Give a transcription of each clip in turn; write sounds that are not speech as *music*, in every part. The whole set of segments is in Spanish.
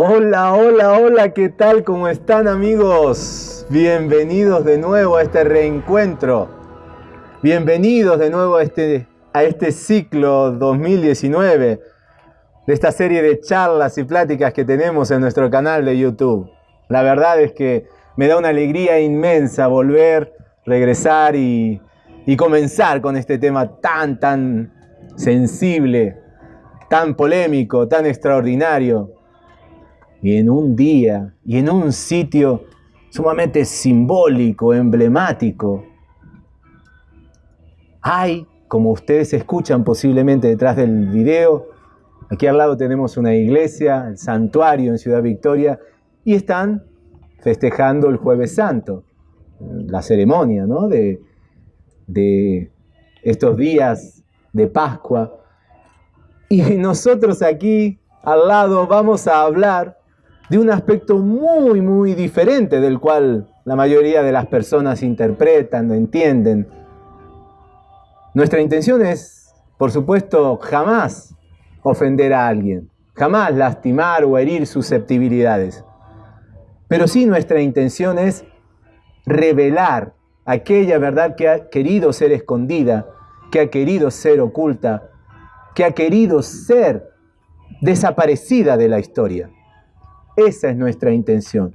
Hola, hola, hola, ¿qué tal? ¿Cómo están amigos? Bienvenidos de nuevo a este reencuentro. Bienvenidos de nuevo a este, a este ciclo 2019 de esta serie de charlas y pláticas que tenemos en nuestro canal de YouTube. La verdad es que me da una alegría inmensa volver, regresar y, y comenzar con este tema tan, tan sensible, tan polémico, tan extraordinario, y en un día y en un sitio sumamente simbólico, emblemático. Hay, como ustedes escuchan posiblemente detrás del video, aquí al lado tenemos una iglesia, el santuario en Ciudad Victoria, y están festejando el jueves santo, la ceremonia ¿no? de, de estos días de Pascua. Y nosotros aquí al lado vamos a hablar de un aspecto muy, muy diferente del cual la mayoría de las personas interpretan o entienden. Nuestra intención es, por supuesto, jamás ofender a alguien, jamás lastimar o herir susceptibilidades. Pero sí nuestra intención es revelar aquella verdad que ha querido ser escondida, que ha querido ser oculta, que ha querido ser desaparecida de la historia. Esa es nuestra intención.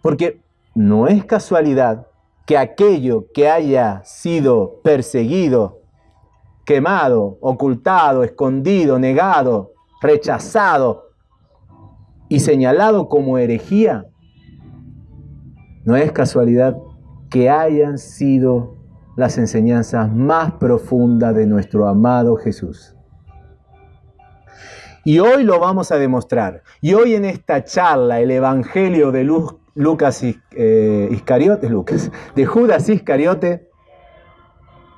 Porque no es casualidad que aquello que haya sido perseguido, quemado, ocultado, escondido, negado, rechazado y señalado como herejía, no es casualidad que hayan sido las enseñanzas más profundas de nuestro amado Jesús. Y hoy lo vamos a demostrar. Y hoy en esta charla, el Evangelio de Lucas eh, Iscariote, Lucas, de Judas Iscariote,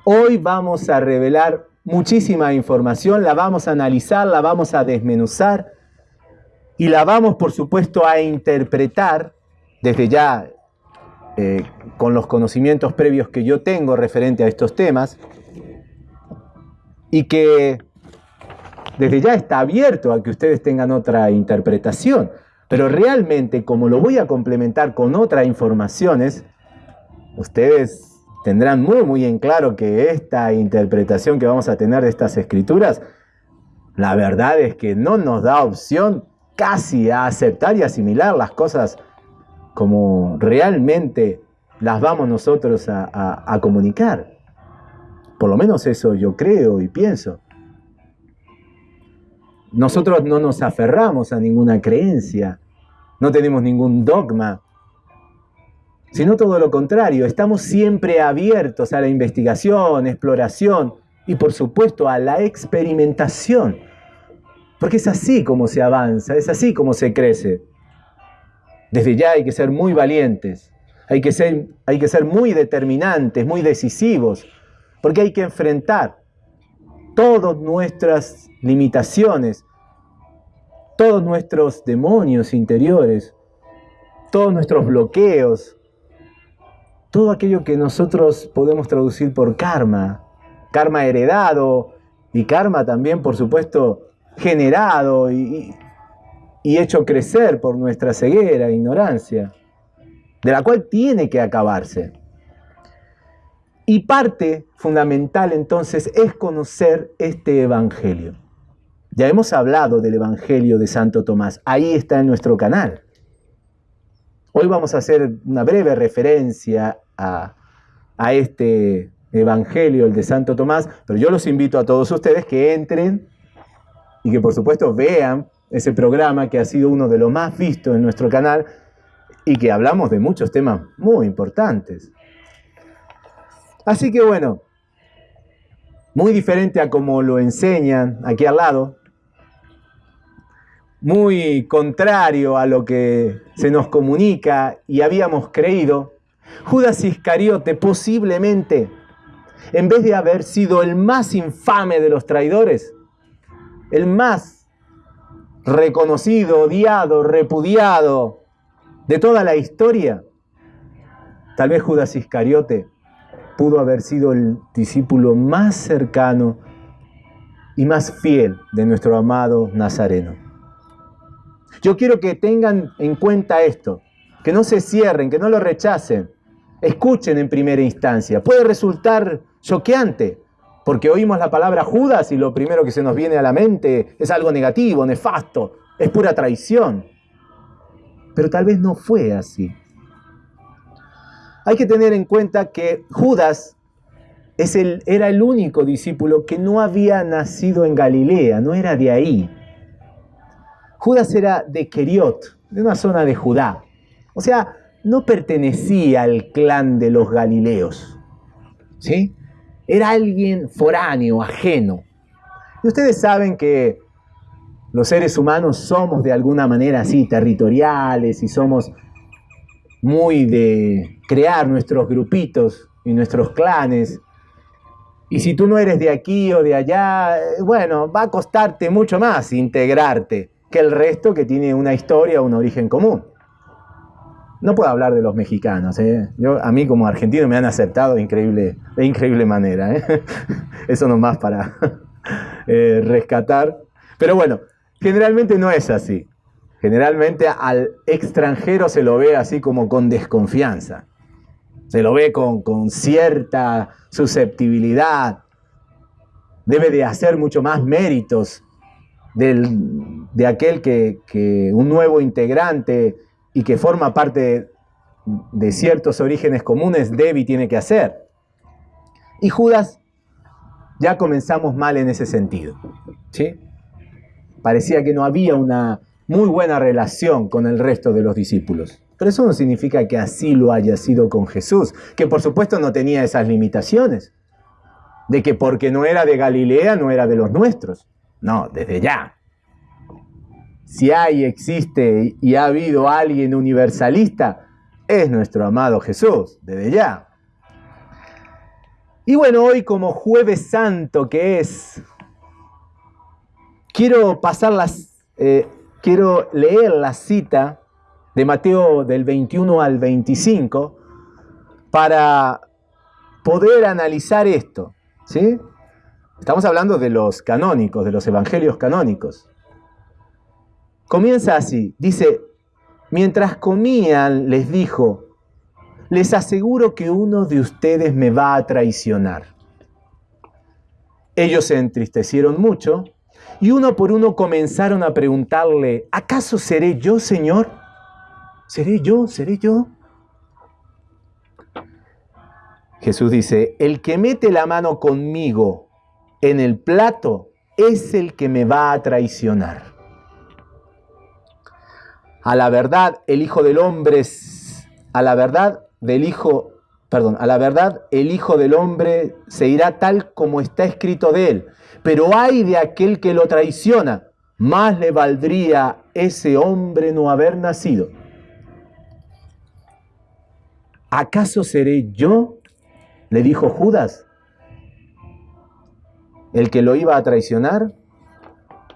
hoy vamos a revelar muchísima información, la vamos a analizar, la vamos a desmenuzar y la vamos, por supuesto, a interpretar desde ya eh, con los conocimientos previos que yo tengo referente a estos temas y que desde ya está abierto a que ustedes tengan otra interpretación. Pero realmente, como lo voy a complementar con otras informaciones, ustedes tendrán muy, muy en claro que esta interpretación que vamos a tener de estas escrituras, la verdad es que no nos da opción casi a aceptar y asimilar las cosas como realmente las vamos nosotros a, a comunicar. Por lo menos eso yo creo y pienso. Nosotros no nos aferramos a ninguna creencia, no tenemos ningún dogma, sino todo lo contrario, estamos siempre abiertos a la investigación, exploración y por supuesto a la experimentación, porque es así como se avanza, es así como se crece. Desde ya hay que ser muy valientes, hay que ser, hay que ser muy determinantes, muy decisivos, porque hay que enfrentar todas nuestras limitaciones, todos nuestros demonios interiores, todos nuestros bloqueos, todo aquello que nosotros podemos traducir por karma, karma heredado y karma también, por supuesto, generado y, hecho crecer por nuestra ceguera ignorancia, de la cual tiene que acabarse. Y parte fundamental entonces es conocer este Evangelio. Ya hemos hablado del Evangelio de Santo Tomás, ahí está en nuestro canal. Hoy vamos a hacer una breve referencia a, a este Evangelio, el de Santo Tomás, pero yo los invito a todos ustedes que entren y que por supuesto vean ese programa que ha sido uno de los más vistos en nuestro canal y que hablamos de muchos temas muy importantes. Así que bueno, muy diferente a como lo enseñan aquí al lado, muy contrario a lo que se nos comunica y habíamos creído, Judas Iscariote posiblemente, en vez de haber sido el más infame de los traidores, el más reconocido, odiado, repudiado de toda la historia, tal vez Judas Iscariote pudo haber sido el discípulo más cercano y más fiel de nuestro amado Nazareno. Yo quiero que tengan en cuenta esto, que no se cierren, que no lo rechacen. Escuchen en primera instancia. Puede resultar choqueante, porque oímos la palabra Judas y lo primero que se nos viene a la mente es algo negativo, nefasto, es pura traición. Pero tal vez no fue así. Hay que tener en cuenta que Judas es el, era el único discípulo que no había nacido en Galilea, no era de ahí. Judas era de Keriot, de una zona de Judá. O sea, no pertenecía al clan de los Galileos. ¿Sí? Era alguien foráneo, ajeno. Y ustedes saben que los seres humanos somos de alguna manera así territoriales y somos muy de crear nuestros grupitos y nuestros clanes. Y si tú no eres de aquí o de allá, eh, bueno, va a costarte mucho más integrarte que el resto que tiene una historia o un origen común. No puedo hablar de los mexicanos. ¿eh? Yo, a mí como argentino me han aceptado de increíble, de increíble manera. ¿eh? *laughs* Eso nomás para *laughs* eh, rescatar. Pero bueno, Generalmente no es así. Generalmente al extranjero se lo ve así como con desconfianza. Se lo ve con, cierta susceptibilidad. Debe de hacer mucho más méritos de aquel que, que, un nuevo integrante y que forma parte de ciertos orígenes comunes debe y tiene que hacer. Y Judas ya comenzamos mal en ese sentido. ¿sí? parecía que no había una muy buena relación con el resto de los discípulos. Pero eso no significa que así lo haya sido con Jesús, que por supuesto no tenía esas limitaciones, de que porque no era de Galilea no era de los nuestros. No, desde ya. Si hay, existe y ha habido alguien universalista, es nuestro amado Jesús, desde ya. Y bueno, hoy como jueves santo que es, Quiero pasarlas, eh, quiero leer la cita de Mateo del 21 al 25 para poder analizar esto. ¿sí? Estamos hablando de los canónicos, de los evangelios canónicos. Comienza así, dice, mientras comían les dijo, les aseguro que uno de ustedes me va a traicionar. Ellos se entristecieron mucho y uno por uno comenzaron a preguntarle, ¿acaso seré yo, Señor? ¿Seré yo? ¿Seré yo? Jesús dice, el que mete la mano conmigo en el plato es el que me va a traicionar. A la verdad, el Hijo del Hombre, a la verdad del Hijo, perdón, a la verdad, el Hijo del Hombre se irá tal como está escrito de él pero hay de aquel que lo traiciona, más le valdría ese hombre no haber nacido. ¿Acaso seré yo? le dijo Judas, el que lo iba a traicionar.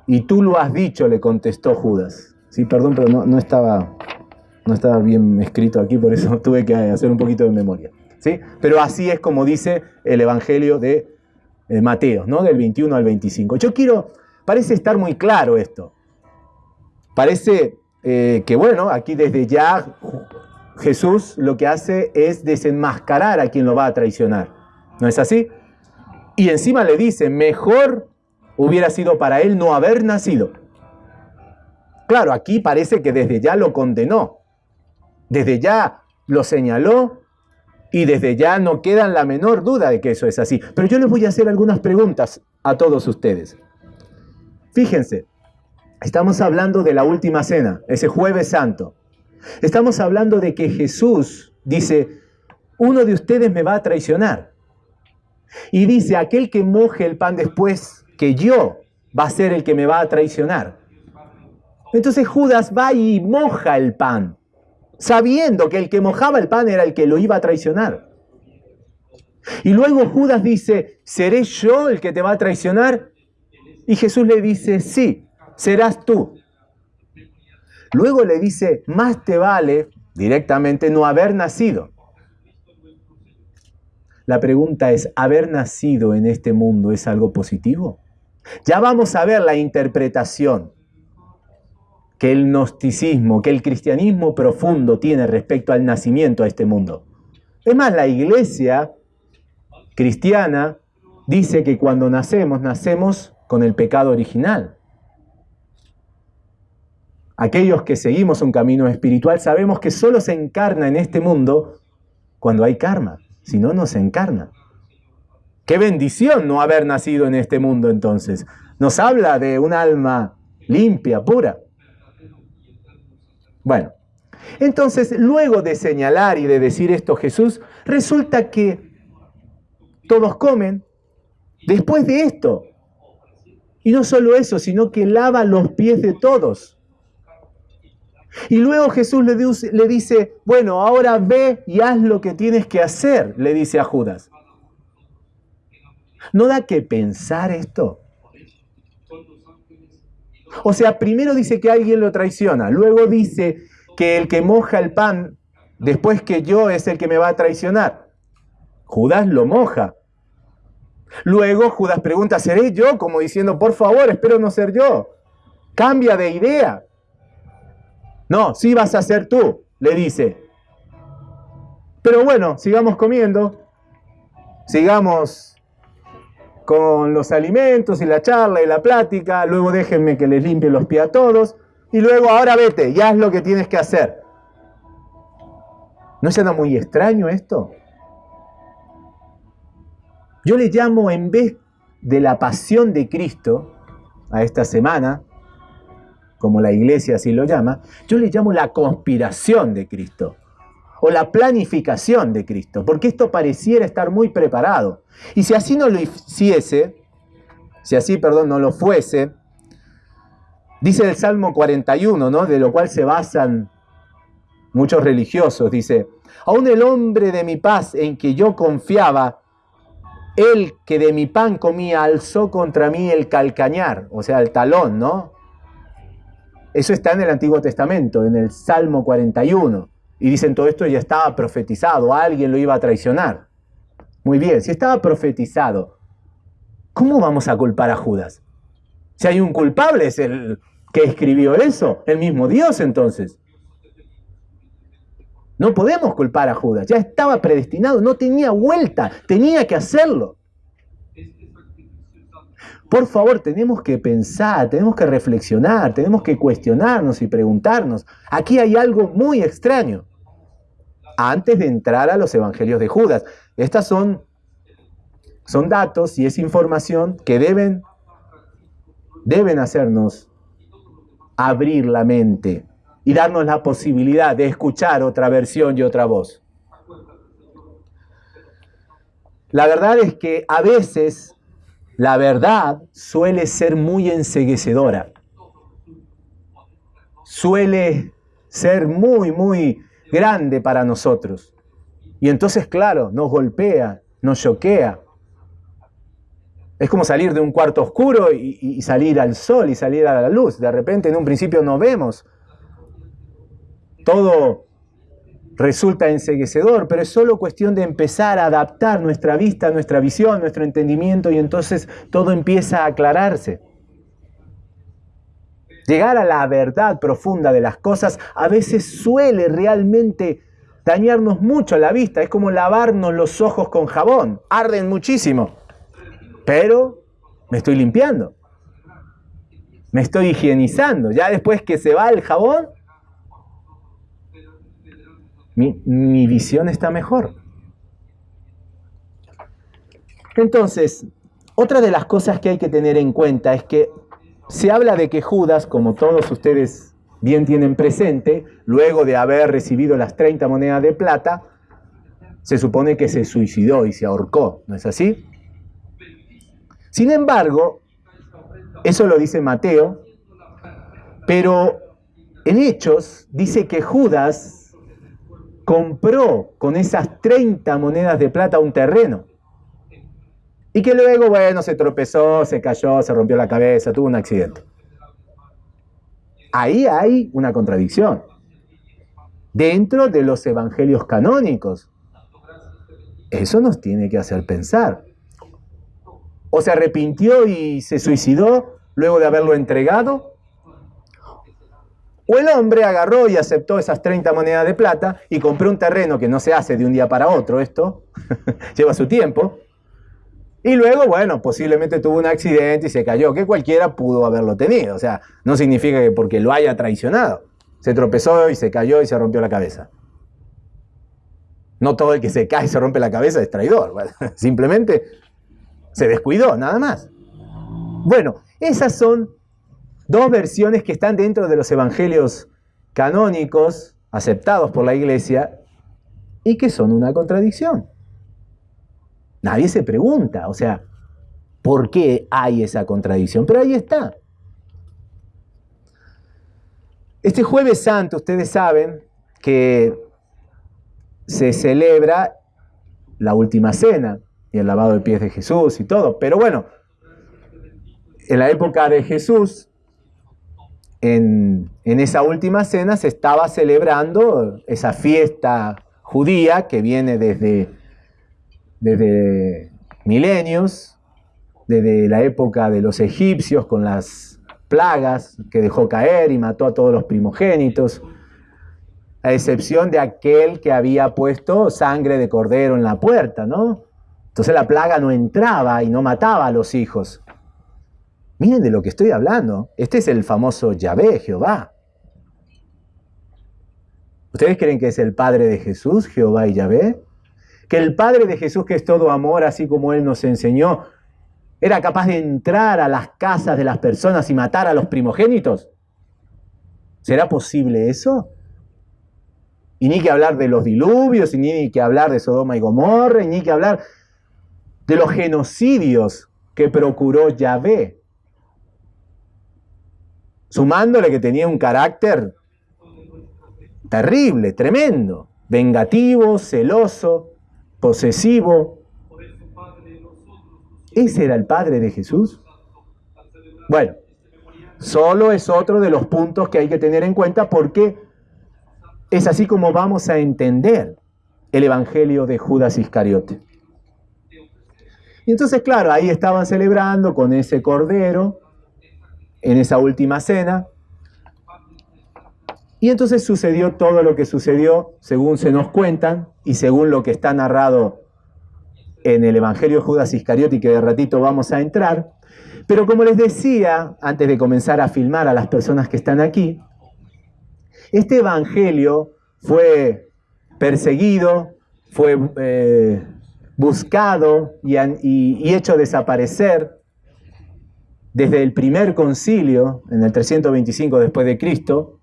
Y tú lo has dicho, le contestó Judas. Sí, perdón, pero no, estaba, no estaba bien escrito aquí, por eso *laughs* tuve que hacer un poquito de memoria. ¿sí? Pero así es como dice el Evangelio de Mateo, ¿no? Del 21 al 25. Yo quiero, parece estar muy claro esto. Parece eh, que, bueno, aquí desde ya Jesús lo que hace es desenmascarar a quien lo va a traicionar. ¿No es así? Y encima le dice, mejor hubiera sido para él no haber nacido. Claro, aquí parece que desde ya lo condenó. Desde ya lo señaló y desde ya no queda la menor duda de que eso es así. Pero yo les voy a hacer algunas preguntas a todos ustedes. Fíjense, estamos hablando de la última cena, ese jueves santo. Estamos hablando de que Jesús dice, uno de ustedes me va a traicionar. Y dice, aquel que moje el pan después que yo va a ser el que me va a traicionar. Entonces Judas va y moja el pan sabiendo que el que mojaba el pan era el que lo iba a traicionar. Y luego Judas dice, ¿seré yo el que te va a traicionar? Y Jesús le dice, sí, serás tú. Luego le dice, más te vale directamente no haber nacido. La pregunta es, ¿haber nacido en este mundo es algo positivo? Ya vamos a ver la interpretación que el gnosticismo, que el cristianismo profundo tiene respecto al nacimiento a este mundo. Es más, la iglesia cristiana dice que cuando nacemos, nacemos con el pecado original. Aquellos que seguimos un camino espiritual sabemos que solo se encarna en este mundo cuando hay karma, si no, no se encarna. Qué bendición no haber nacido en este mundo entonces. Nos habla de un alma limpia, pura. Bueno, entonces luego de señalar y de decir esto Jesús, resulta que todos comen después de esto. Y no solo eso, sino que lava los pies de todos. Y luego Jesús le, le dice, bueno, ahora ve y haz lo que tienes que hacer, le dice a Judas. ¿No da que pensar esto? O sea, primero dice que alguien lo traiciona, luego dice que el que moja el pan después que yo es el que me va a traicionar. Judas lo moja. Luego Judas pregunta, ¿seré yo? Como diciendo, por favor, espero no ser yo. Cambia de idea. No, sí vas a ser tú, le dice. Pero bueno, sigamos comiendo, sigamos con los alimentos y la charla y la plática, luego déjenme que les limpie los pies a todos, y luego ahora vete, ya es lo que tienes que hacer. ¿No suena muy extraño esto? Yo le llamo en vez de la pasión de Cristo a esta semana, como la iglesia así lo llama, yo le llamo la conspiración de Cristo o la planificación de Cristo, porque esto pareciera estar muy preparado. Y si así no lo hiciese, si así, perdón, no lo fuese, dice el Salmo 41, ¿no? De lo cual se basan muchos religiosos, dice, aún el hombre de mi paz en que yo confiaba, el que de mi pan comía, alzó contra mí el calcañar, o sea, el talón, ¿no? Eso está en el Antiguo Testamento, en el Salmo 41. Y dicen todo esto ya estaba profetizado, alguien lo iba a traicionar. Muy bien, si estaba profetizado, ¿cómo vamos a culpar a Judas? Si hay un culpable es el que escribió eso, el mismo Dios entonces. No podemos culpar a Judas, ya estaba predestinado, no tenía vuelta, tenía que hacerlo. Por favor, tenemos que pensar, tenemos que reflexionar, tenemos que cuestionarnos y preguntarnos. Aquí hay algo muy extraño antes de entrar a los evangelios de Judas. Estas son, son datos y es información que deben, deben hacernos abrir la mente y darnos la posibilidad de escuchar otra versión y otra voz. La verdad es que a veces la verdad suele ser muy enseguecedora. Suele ser muy, muy grande para nosotros. Y entonces, claro, nos golpea, nos choquea. Es como salir de un cuarto oscuro y, salir al sol y salir a la luz. De repente, en un principio no vemos. Todo resulta enseguecedor, pero es solo cuestión de empezar a adaptar nuestra vista, nuestra visión, nuestro entendimiento y entonces todo empieza a aclararse. Llegar a la verdad profunda de las cosas a veces suele realmente dañarnos mucho la vista. Es como lavarnos los ojos con jabón. Arden muchísimo. Pero me estoy limpiando. Me estoy higienizando. Ya después que se va el jabón, mi, visión está mejor. Entonces, otra de las cosas que hay que tener en cuenta es que se habla de que Judas, como todos ustedes bien tienen presente, luego de haber recibido las 30 monedas de plata, se supone que se suicidó y se ahorcó, ¿no es así? Sin embargo, eso lo dice Mateo, pero en Hechos dice que Judas compró con esas 30 monedas de plata un terreno. Y que luego, bueno, se tropezó, se cayó, se rompió la cabeza, tuvo un accidente. Ahí hay una contradicción. Dentro de los evangelios canónicos. Eso nos tiene que hacer pensar. O se arrepintió y se suicidó luego de haberlo entregado. O el hombre agarró y aceptó esas 30 monedas de plata y compró un terreno que no se hace de un día para otro esto, *laughs* lleva su tiempo. Y luego, bueno, posiblemente tuvo un accidente y se cayó, que cualquiera pudo haberlo tenido. O sea, no significa que porque lo haya traicionado. Se tropezó y se cayó y se rompió la cabeza. No todo el que se cae y se rompe la cabeza es traidor. *laughs* Simplemente se descuidó, nada más. Bueno, esas son dos versiones que están dentro de los evangelios canónicos aceptados por la iglesia y que son una contradicción. Nadie se pregunta, o sea, ¿por qué hay esa contradicción? Pero ahí está. Este jueves santo, ustedes saben que se celebra la última cena y el lavado de pies de Jesús y todo. Pero bueno, en la época de Jesús, en, esa última cena se estaba celebrando esa fiesta judía que viene desde, desde milenios, desde la época de los egipcios con las plagas que dejó caer y mató a todos los primogénitos, a excepción de aquel que había puesto sangre de cordero en la puerta, ¿no? Entonces la plaga no entraba y no mataba a los hijos. Miren de lo que estoy hablando. Este es el famoso Yahvé, Jehová. ¿Ustedes creen que es el Padre de Jesús, Jehová y Yahvé? Que el Padre de Jesús, que es todo amor, así como Él nos enseñó, era capaz de entrar a las casas de las personas y matar a los primogénitos. ¿Será posible eso? Y ni que hablar de los diluvios, ni que hablar de Sodoma y Gomorra, ni que hablar de los genocidios que procuró Yahvé sumándole que tenía un carácter terrible, tremendo, vengativo, celoso, posesivo. ¿Ese era el Padre de Jesús? Bueno, solo es otro de los puntos que hay que tener en cuenta porque es así como vamos a entender el Evangelio de Judas Iscariote. Y entonces, claro, ahí estaban celebrando con ese cordero, en esa última cena. Y entonces sucedió todo lo que sucedió según se nos cuentan y según lo que está narrado en el Evangelio de Judas Iscariote que de ratito vamos a entrar. Pero como les decía, antes de comenzar a filmar a las personas que están aquí, este Evangelio fue perseguido, fue eh, buscado y, y hecho desaparecer desde el primer concilio, en el 325 después de Cristo,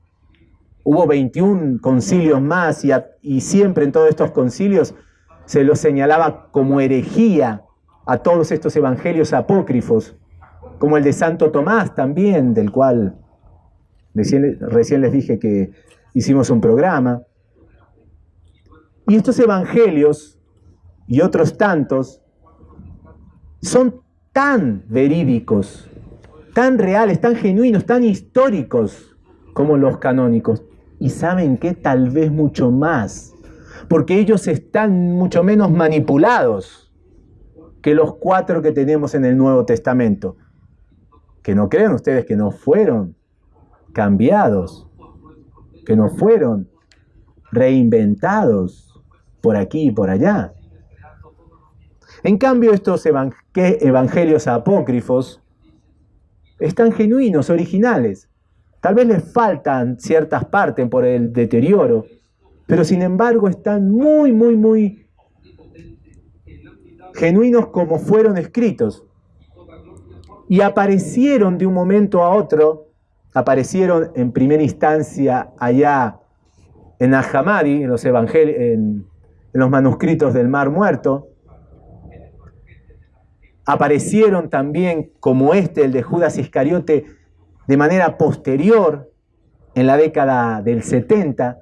hubo 21 concilios más y, siempre en todos estos concilios se los señalaba como herejía a todos estos evangelios apócrifos, como el de Santo Tomás también, del cual recién, recién les dije que hicimos un programa. Y estos evangelios y otros tantos son tan verídicos tan reales, tan genuinos, tan históricos como los canónicos. Y saben que tal vez mucho más, porque ellos están mucho menos manipulados que los cuatro que tenemos en el Nuevo Testamento. Que no crean ustedes que no fueron cambiados, que no fueron reinventados por aquí y por allá. En cambio, estos evangelios apócrifos están genuinos, originales. Tal vez les faltan ciertas partes por el deterioro, pero sin embargo están muy, muy, muy genuinos como fueron escritos. Y aparecieron de un momento a otro, aparecieron en primera instancia allá en Ahamadi, en los, en los manuscritos del Mar Muerto, aparecieron también, como este, el de Judas Iscariote, de manera posterior, en la década del 70,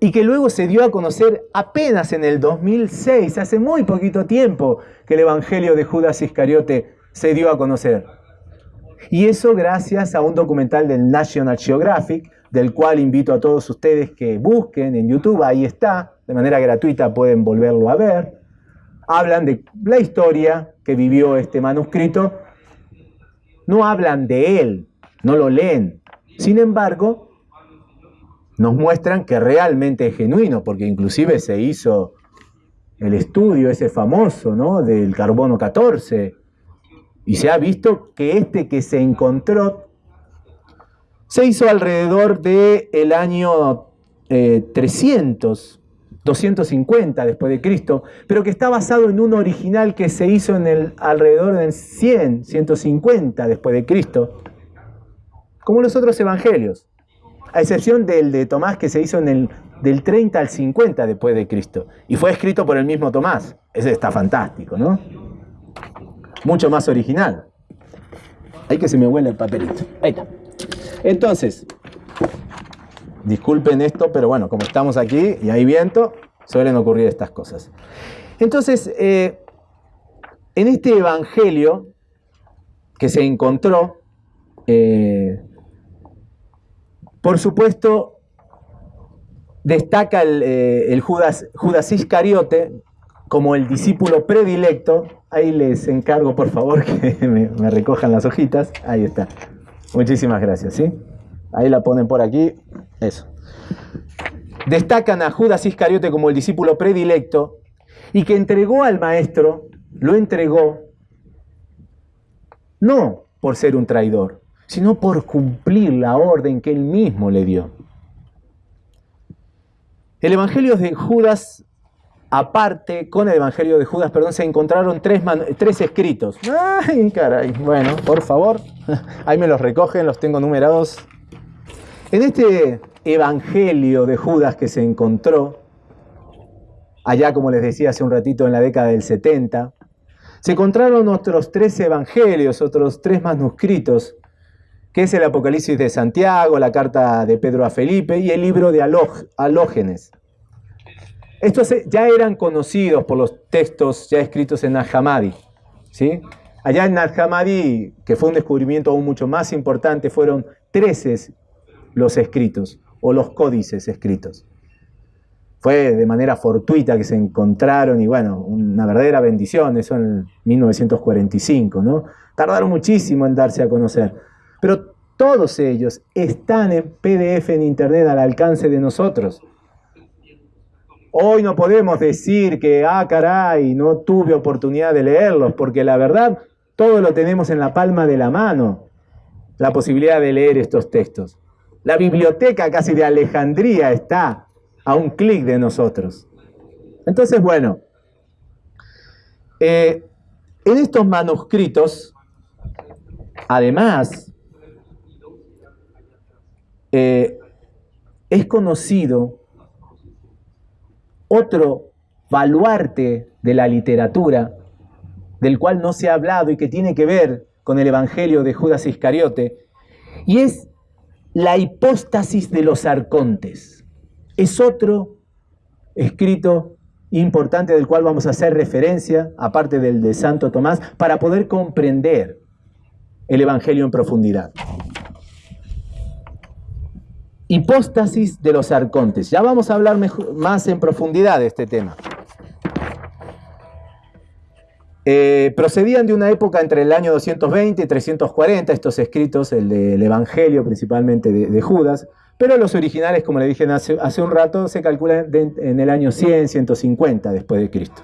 y que luego se dio a conocer apenas en el 2006, hace muy poquito tiempo que el Evangelio de Judas Iscariote se dio a conocer. Y eso gracias a un documental del National Geographic, del cual invito a todos ustedes que busquen en YouTube, ahí está, de manera gratuita pueden volverlo a ver hablan de la historia que vivió este manuscrito, no hablan de él, no lo leen. Sin embargo, nos muestran que realmente es genuino, porque inclusive se hizo el estudio ese famoso, ¿no? Del carbono 14, y se ha visto que este que se encontró se hizo alrededor del el año 300, eh, 250 después de Cristo, pero que está basado en un original que se hizo en el alrededor del 100, 150 después de Cristo, como los otros evangelios, a excepción del de Tomás que se hizo en el del 30 al 50 después de Cristo y fue escrito por el mismo Tomás. Ese está fantástico, ¿no? Mucho más original. Hay que se me huele el papelito. Ahí está. Entonces, disculpen esto, pero bueno, como estamos aquí y hay viento, suelen ocurrir estas cosas. Entonces, eh, en este evangelio que se encontró, eh, por supuesto, destaca el, eh, Judas, Iscariote como el discípulo predilecto. Ahí les encargo, por favor, *laughs* que me, me recojan las hojitas. Ahí está. Muchísimas gracias, ¿sí? Ahí la ponen por aquí. Eso. Destacan a Judas Iscariote como el discípulo predilecto y que entregó al maestro, lo entregó no por ser un traidor, sino por cumplir la orden que él mismo le dio. El Evangelio de Judas aparte, con el Evangelio de Judas, perdón, se encontraron tres, tres escritos. Ay, caray. Bueno, por favor, *laughs* ahí me los recogen, los tengo numerados. En este Evangelio de Judas que se encontró, allá como les decía hace un ratito en la década del 70, se encontraron otros tres evangelios, otros tres manuscritos, que es el Apocalipsis de Santiago, la carta de Pedro a Felipe y el libro de Alógenes. Estos ya eran conocidos por los textos ya escritos en Nag ¿sí? Allá en Nag que fue un descubrimiento aún mucho más importante, fueron 13 los escritos o los códices escritos. Fue de manera fortuita que se encontraron y bueno, una verdadera bendición, eso en 1945, ¿no? Tardaron muchísimo en darse a conocer, pero todos ellos están en PDF en Internet al alcance de nosotros. Hoy no podemos decir que, ah, caray, no tuve oportunidad de leerlos, porque la verdad, todo lo tenemos en la palma de la mano, la posibilidad de leer estos textos. La biblioteca casi de Alejandría está a un clic de nosotros. Entonces, bueno, eh, en estos manuscritos, además, eh, es conocido otro baluarte de la literatura, del cual no se ha hablado y que tiene que ver con el Evangelio de Judas Iscariote, y es la hipóstasis de los arcontes. Es otro escrito importante del cual vamos a hacer referencia, aparte del de Santo Tomás, para poder comprender el Evangelio en profundidad. Hipóstasis de los arcontes. Ya vamos a hablar más en profundidad de este tema. Eh, procedían de una época entre el año 220 y 340, estos escritos, el del Evangelio principalmente de, Judas, pero los originales, como le dije hace, un rato, se calculan en el año 100, 150 después de Cristo.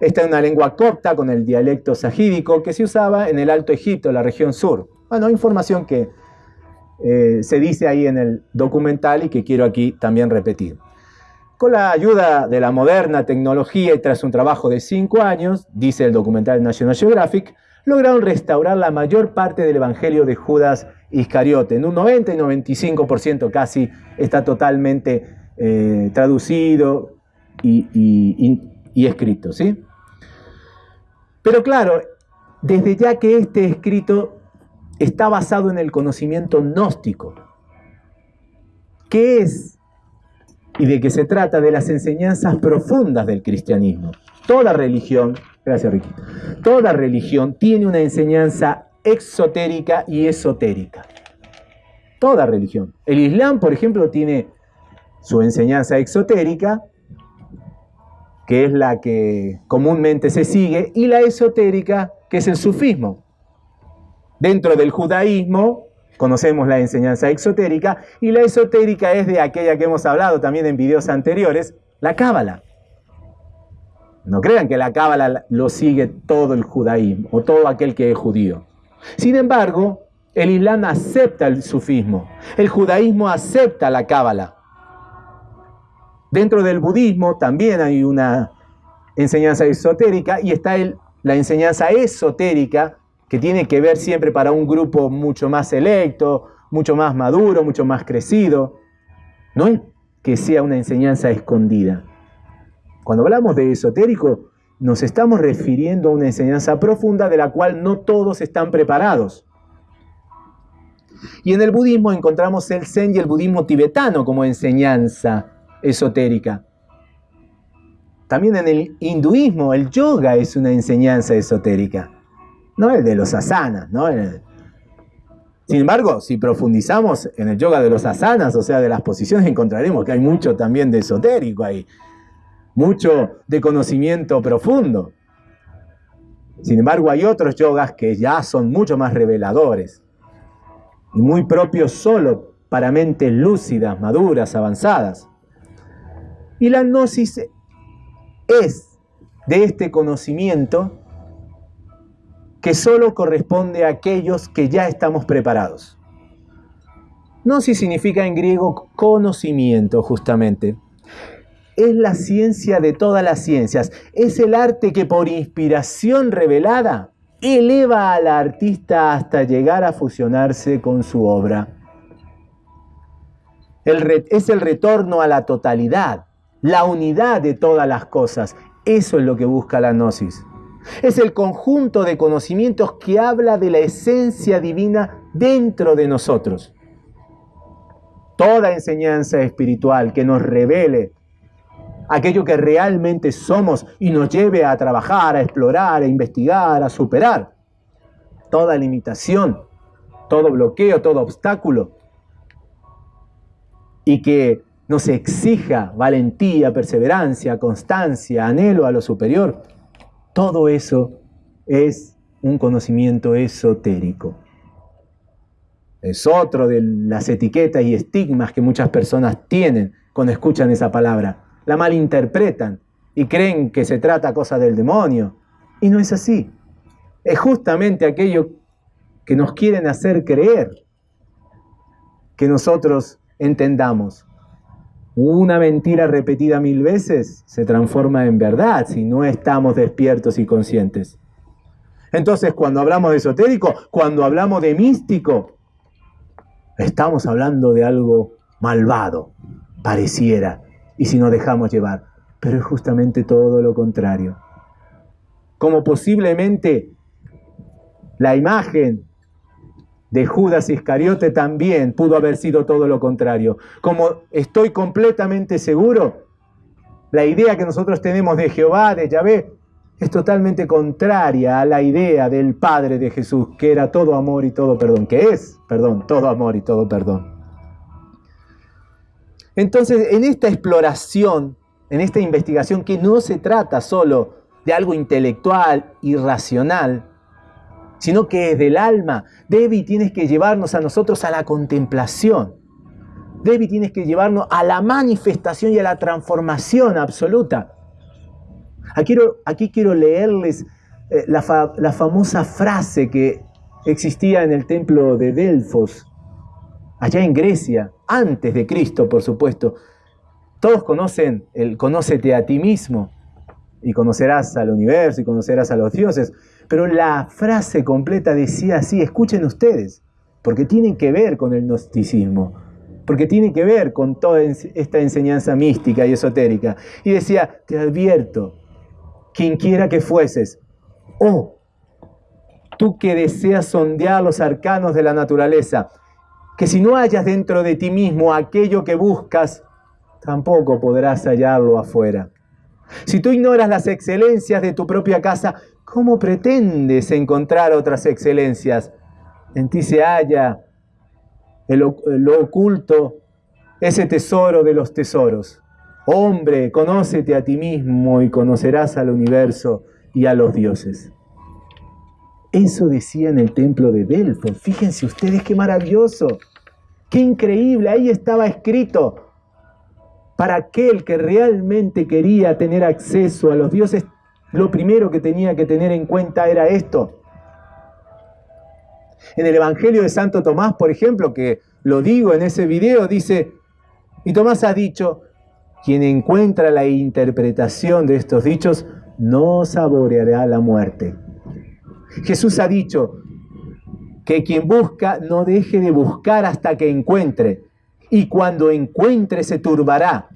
Esta es una lengua copta con el dialecto sajídico que se usaba en el Alto Egipto, la región sur. Bueno, información que eh, se dice ahí en el documental y que quiero aquí también repetir. Con la ayuda de la moderna tecnología y tras un trabajo de cinco años, dice el documental National Geographic, lograron restaurar la mayor parte del Evangelio de Judas Iscariote. En un 90 y 95% casi está totalmente eh, traducido y, y escrito. ¿sí? Pero claro, desde ya que este escrito está basado en el conocimiento gnóstico. ¿Qué es? Y de qué se trata de las enseñanzas profundas del cristianismo. Toda religión, gracias Ricky, toda religión tiene una enseñanza exotérica y esotérica. Toda religión. El Islam, por ejemplo, tiene su enseñanza exotérica, que es la que comúnmente se sigue, y la esotérica, que es el sufismo. Dentro del judaísmo conocemos la enseñanza exotérica y la esotérica es de aquella que hemos hablado también en videos anteriores, la cábala. No crean que la cábala lo sigue todo el judaísmo o todo aquel que es judío. Sin embargo, el Islam acepta el sufismo, el judaísmo acepta la cábala. Dentro del budismo también hay una enseñanza esotérica y está la enseñanza esotérica que tiene que ver siempre para un grupo mucho más selecto, mucho más maduro, mucho más crecido. No es que sea una enseñanza escondida. Cuando hablamos de esotérico, nos estamos refiriendo a una enseñanza profunda de la cual no todos están preparados. Y en el budismo encontramos el zen y el budismo tibetano como enseñanza esotérica. También en el hinduismo el yoga es una enseñanza esotérica, no el de los asanas, ¿no? Sin embargo, si profundizamos en el yoga de los asanas, o sea, de las posiciones, encontraremos que hay mucho también de esotérico ahí, mucho de conocimiento profundo. Sin embargo, hay otros yogas que ya son mucho más reveladores y muy propios solo para mentes lúcidas, maduras, avanzadas. Y la gnosis es de este conocimiento que solo corresponde a aquellos que ya estamos preparados. Gnosis significa en griego conocimiento, justamente. Es la ciencia de todas las ciencias. Es el arte que por inspiración revelada eleva al artista hasta llegar a fusionarse con su obra. es el retorno a la totalidad, la unidad de todas las cosas. Eso es lo que busca la gnosis. Es el conjunto de conocimientos que habla de la esencia divina dentro de nosotros. Toda enseñanza espiritual que nos revele aquello que realmente somos y nos lleve a trabajar, a explorar, a investigar, a superar. Toda limitación, todo bloqueo, todo obstáculo. Y que nos exija valentía, perseverancia, constancia, anhelo a lo superior, todo eso es un conocimiento esotérico. Es otro de las etiquetas y estigmas que muchas personas tienen cuando escuchan esa palabra. La malinterpretan y creen que se trata cosa del demonio. Y no es así. Es justamente aquello que nos quieren hacer creer que nosotros entendamos una mentira repetida mil veces se transforma en verdad si no estamos despiertos y conscientes. Entonces, cuando hablamos de esotérico, cuando hablamos de místico, estamos hablando de algo malvado, pareciera, y si nos dejamos llevar. Pero es justamente todo lo contrario. Como posiblemente la imagen de Judas Iscariote también pudo haber sido todo lo contrario. Como estoy completamente seguro, la idea que nosotros tenemos de Jehová, de Yahvé, es totalmente contraria a la idea del Padre de Jesús, que era todo amor y todo perdón, que es, perdón, todo amor y todo perdón. Entonces, en esta exploración, en esta investigación, que no se trata solo de algo intelectual y racional, sino que del alma. Debbie, tienes que llevarnos a nosotros a la contemplación. Debbie, tienes que llevarnos a la manifestación y a la transformación absoluta. Aquí quiero, aquí quiero leerles eh, la, la famosa frase que existía en el templo de Delfos, allá en Grecia, antes de Cristo, por supuesto. Todos conocen el conócete a ti mismo y conocerás al universo y conocerás a los dioses. Pero la frase completa decía así, escuchen ustedes, porque tiene que ver con el gnosticismo, porque tiene que ver con toda esta enseñanza mística y esotérica. Y decía, te advierto, quien quiera que fueses, oh, tú que deseas sondear los arcanos de la naturaleza, que si no hallas dentro de ti mismo aquello que buscas, tampoco podrás hallarlo afuera. Si tú ignoras las excelencias de tu propia casa, ¿Cómo pretendes encontrar otras excelencias? En ti se halla lo oculto, ese tesoro de los tesoros. Hombre, conócete a ti mismo y conocerás al universo y a los dioses. Eso decía en el templo de Delfos. Fíjense ustedes qué maravilloso, qué increíble. Ahí estaba escrito. Para aquel que realmente quería tener acceso a los dioses, lo primero que tenía que tener en cuenta era esto. En el Evangelio de Santo Tomás, por ejemplo, que lo digo en ese video, dice, y Tomás ha dicho, quien encuentra la interpretación de estos dichos no saboreará la muerte. Jesús ha dicho que quien busca no deje de buscar hasta que encuentre, y cuando encuentre se turbará,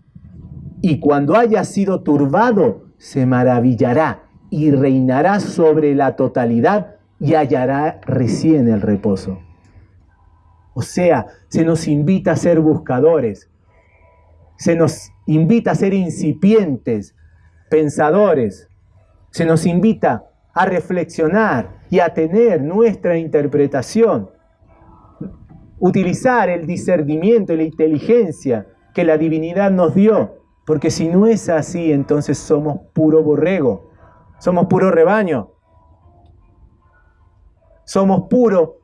y cuando haya sido turbado se maravillará y reinará sobre la totalidad y hallará recién el reposo. O sea, se nos invita a ser buscadores, se nos invita a ser incipientes, pensadores, se nos invita a reflexionar y a tener nuestra interpretación, utilizar el discernimiento y la inteligencia que la divinidad nos dio, porque si no es así, entonces somos puro borrego, somos puro rebaño, somos puro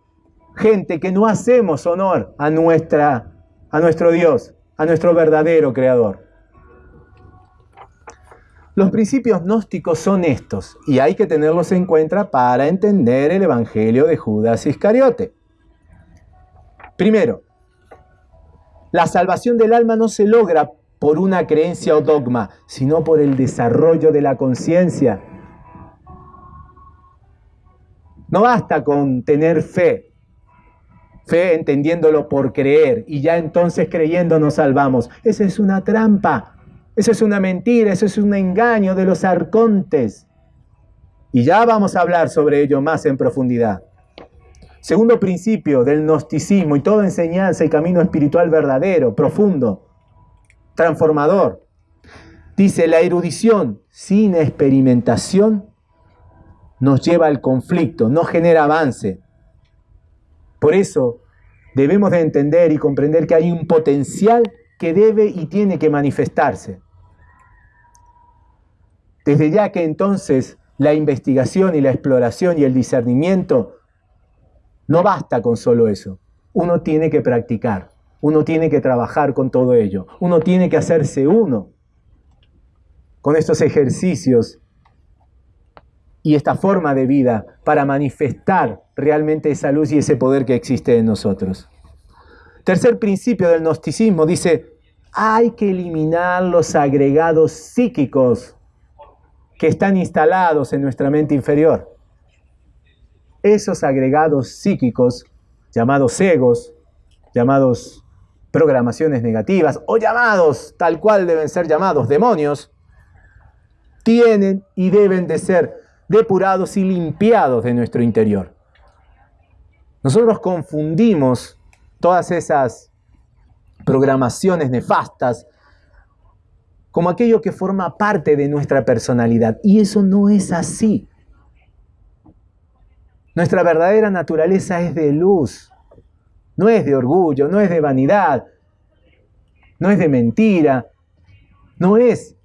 gente que no hacemos honor a, nuestra, a nuestro Dios, a nuestro verdadero Creador. Los principios gnósticos son estos, y hay que tenerlos en cuenta para entender el Evangelio de Judas Iscariote. Primero, la salvación del alma no se logra por una creencia o dogma, sino por el desarrollo de la conciencia. No basta con tener fe, fe entendiéndolo por creer, y ya entonces creyendo nos salvamos. Esa es una trampa. Eso es una mentira, eso es un engaño de los arcontes. Y ya vamos a hablar sobre ello más en profundidad. Segundo principio del gnosticismo y toda enseñanza y camino espiritual verdadero, profundo, transformador. Dice, la erudición sin experimentación nos lleva al conflicto, no genera avance. Por eso debemos de entender y comprender que hay un potencial que debe y tiene que manifestarse. Desde ya que entonces la investigación y la exploración y el discernimiento no basta con solo eso. Uno tiene que practicar, uno tiene que trabajar con todo ello, uno tiene que hacerse uno con estos ejercicios y esta forma de vida para manifestar realmente esa luz y ese poder que existe en nosotros. Tercer principio del gnosticismo dice, hay que eliminar los agregados psíquicos que están instalados en nuestra mente inferior. Esos agregados psíquicos, llamados egos, llamados programaciones negativas o llamados, tal cual deben ser llamados, demonios, tienen y deben de ser depurados y limpiados de nuestro interior. Nosotros confundimos todas esas programaciones nefastas como aquello que forma parte de nuestra personalidad. Y eso no es así. Nuestra verdadera naturaleza es de luz, no es de orgullo, no es de vanidad, no es de mentira, no es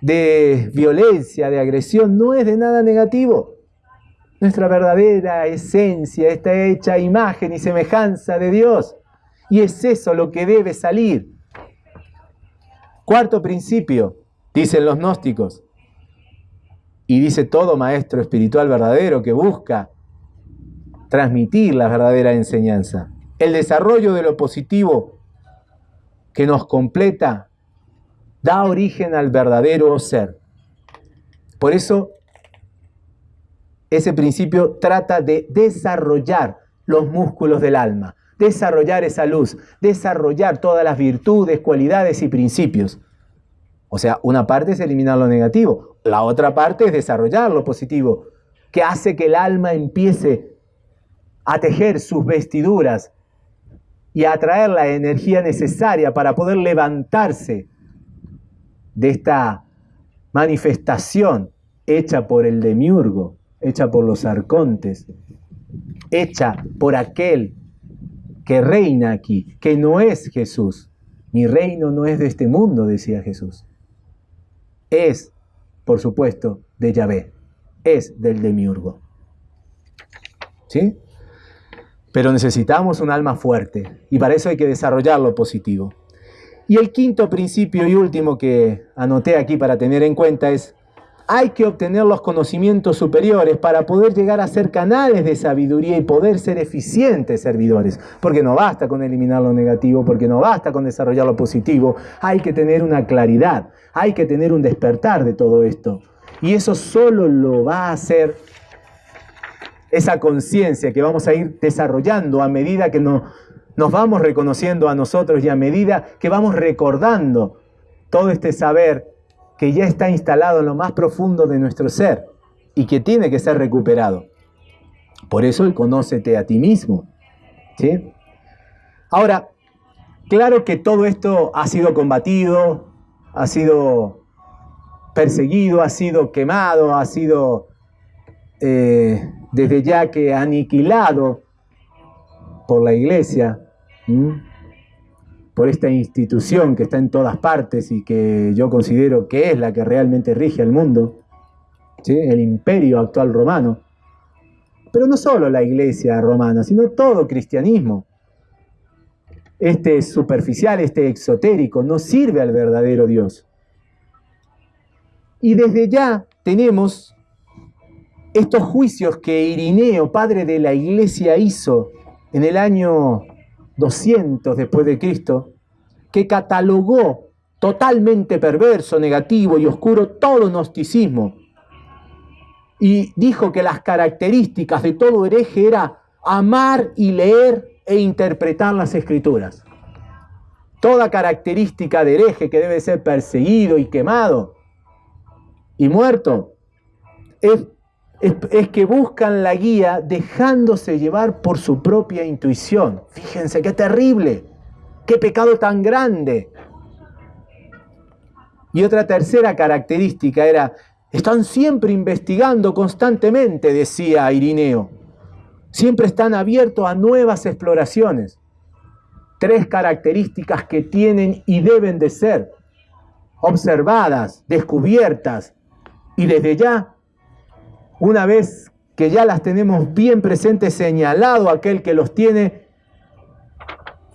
de violencia, de agresión, no es de nada negativo. Nuestra verdadera esencia está hecha imagen y semejanza de Dios. Y es eso lo que debe salir. Cuarto principio, dicen los gnósticos, y dice todo maestro espiritual verdadero que busca transmitir la verdadera enseñanza. El desarrollo de lo positivo que nos completa da origen al verdadero ser. Por eso, ese principio trata de desarrollar los músculos del alma, desarrollar esa luz, desarrollar todas las virtudes, cualidades y principios. O sea, una parte es eliminar lo negativo, la otra parte es desarrollar lo positivo, que hace que el alma empiece a tejer sus vestiduras y atraer la energía necesaria para poder levantarse de esta manifestación hecha por el demiurgo, hecha por los arcontes, hecha por aquel que reina aquí, que no es Jesús. Mi reino no es de este mundo, decía Jesús. Es, por supuesto, de Yahvé, es del demiurgo. ¿sí? Pero necesitamos un alma fuerte y para eso hay que desarrollar lo positivo. Y el quinto principio y último que anoté aquí para tener en cuenta es, hay que obtener los conocimientos superiores para poder llegar a ser canales de sabiduría y poder ser eficientes servidores. Porque no basta con eliminar lo negativo, porque no basta con desarrollar lo positivo, hay que tener una claridad, hay que tener un despertar de todo esto. Y eso solo lo va a hacer esa conciencia que vamos a ir desarrollando a medida que nos vamos reconociendo a nosotros y a medida que vamos recordando todo este saber que ya está instalado en lo más profundo de nuestro ser y que tiene que ser recuperado. Por eso el conócete a ti mismo. ¿sí? Ahora, claro que todo esto ha sido combatido, ha sido perseguido, ha sido quemado, ha sido eh, desde ya que aniquilado por la iglesia, por esta institución que está en todas partes y que yo considero que es la que realmente rige al mundo, el imperio actual romano. Pero no solo la iglesia romana, sino todo cristianismo. Este superficial, este exotérico, no sirve al verdadero Dios. Y desde ya tenemos estos juicios que Irineo, padre de la iglesia, hizo en el año 200 después de Cristo, que catalogó totalmente perverso, negativo y oscuro todo gnosticismo. Y dijo que las características de todo hereje era amar y leer e interpretar las escrituras. Toda característica de hereje que debe ser perseguido y quemado y muerto es que buscan la guía dejándose llevar por su propia intuición. Fíjense qué terrible, qué pecado tan grande. Y otra tercera característica era, están siempre investigando constantemente, decía Irineo. Siempre están abiertos a nuevas exploraciones. Tres características que tienen y deben de ser observadas, descubiertas y desde ya una vez que ya las tenemos bien presentes, señalado aquel que los tiene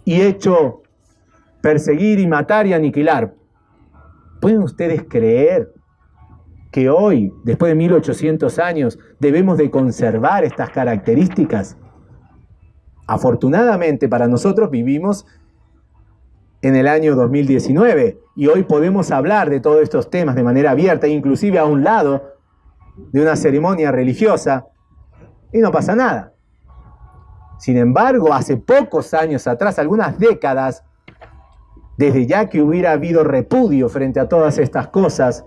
y hecho perseguir y matar y aniquilar. ¿Pueden ustedes creer que hoy, después de 1800 años, debemos de conservar estas características? Afortunadamente para nosotros vivimos en el año 2019 y hoy podemos hablar de todos estos temas de manera abierta, inclusive a un lado de una ceremonia religiosa y no pasa nada. Sin embargo, hace pocos años atrás, algunas décadas, desde ya que hubiera habido repudio frente a todas estas cosas,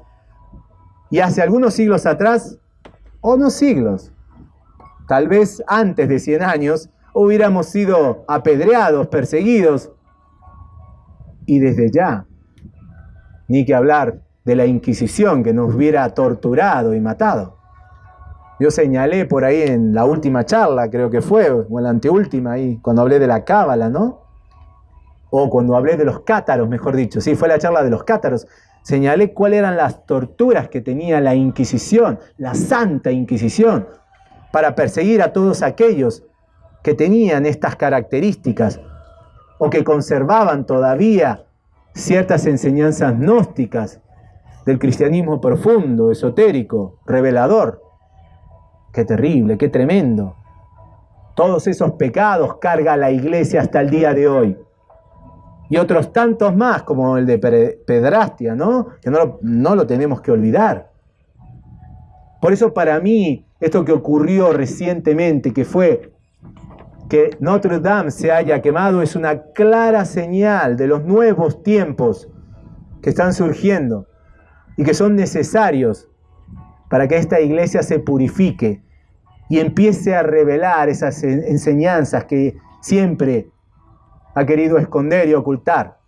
y hace algunos siglos atrás, o no siglos, tal vez antes de 100 años, hubiéramos sido apedreados, perseguidos, y desde ya, ni que hablar de la Inquisición que nos hubiera torturado y matado. Yo señalé por ahí en la última charla, creo que fue, o en la anteúltima, ahí, cuando hablé de la cábala, ¿no? O cuando hablé de los cátaros, mejor dicho. Sí, fue la charla de los cátaros. Señalé cuáles eran las torturas que tenía la Inquisición, la Santa Inquisición, para perseguir a todos aquellos que tenían estas características o que conservaban todavía ciertas enseñanzas gnósticas del cristianismo profundo, esotérico, revelador. Qué terrible, qué tremendo. Todos esos pecados carga la iglesia hasta el día de hoy. Y otros tantos más, como el de pedrastia, ¿no? Que no lo, no lo tenemos que olvidar. Por eso para mí, esto que ocurrió recientemente, que fue que Notre Dame se haya quemado, es una clara señal de los nuevos tiempos que están surgiendo y que son necesarios para que esta iglesia se purifique y empiece a revelar esas enseñanzas que siempre ha querido esconder y ocultar.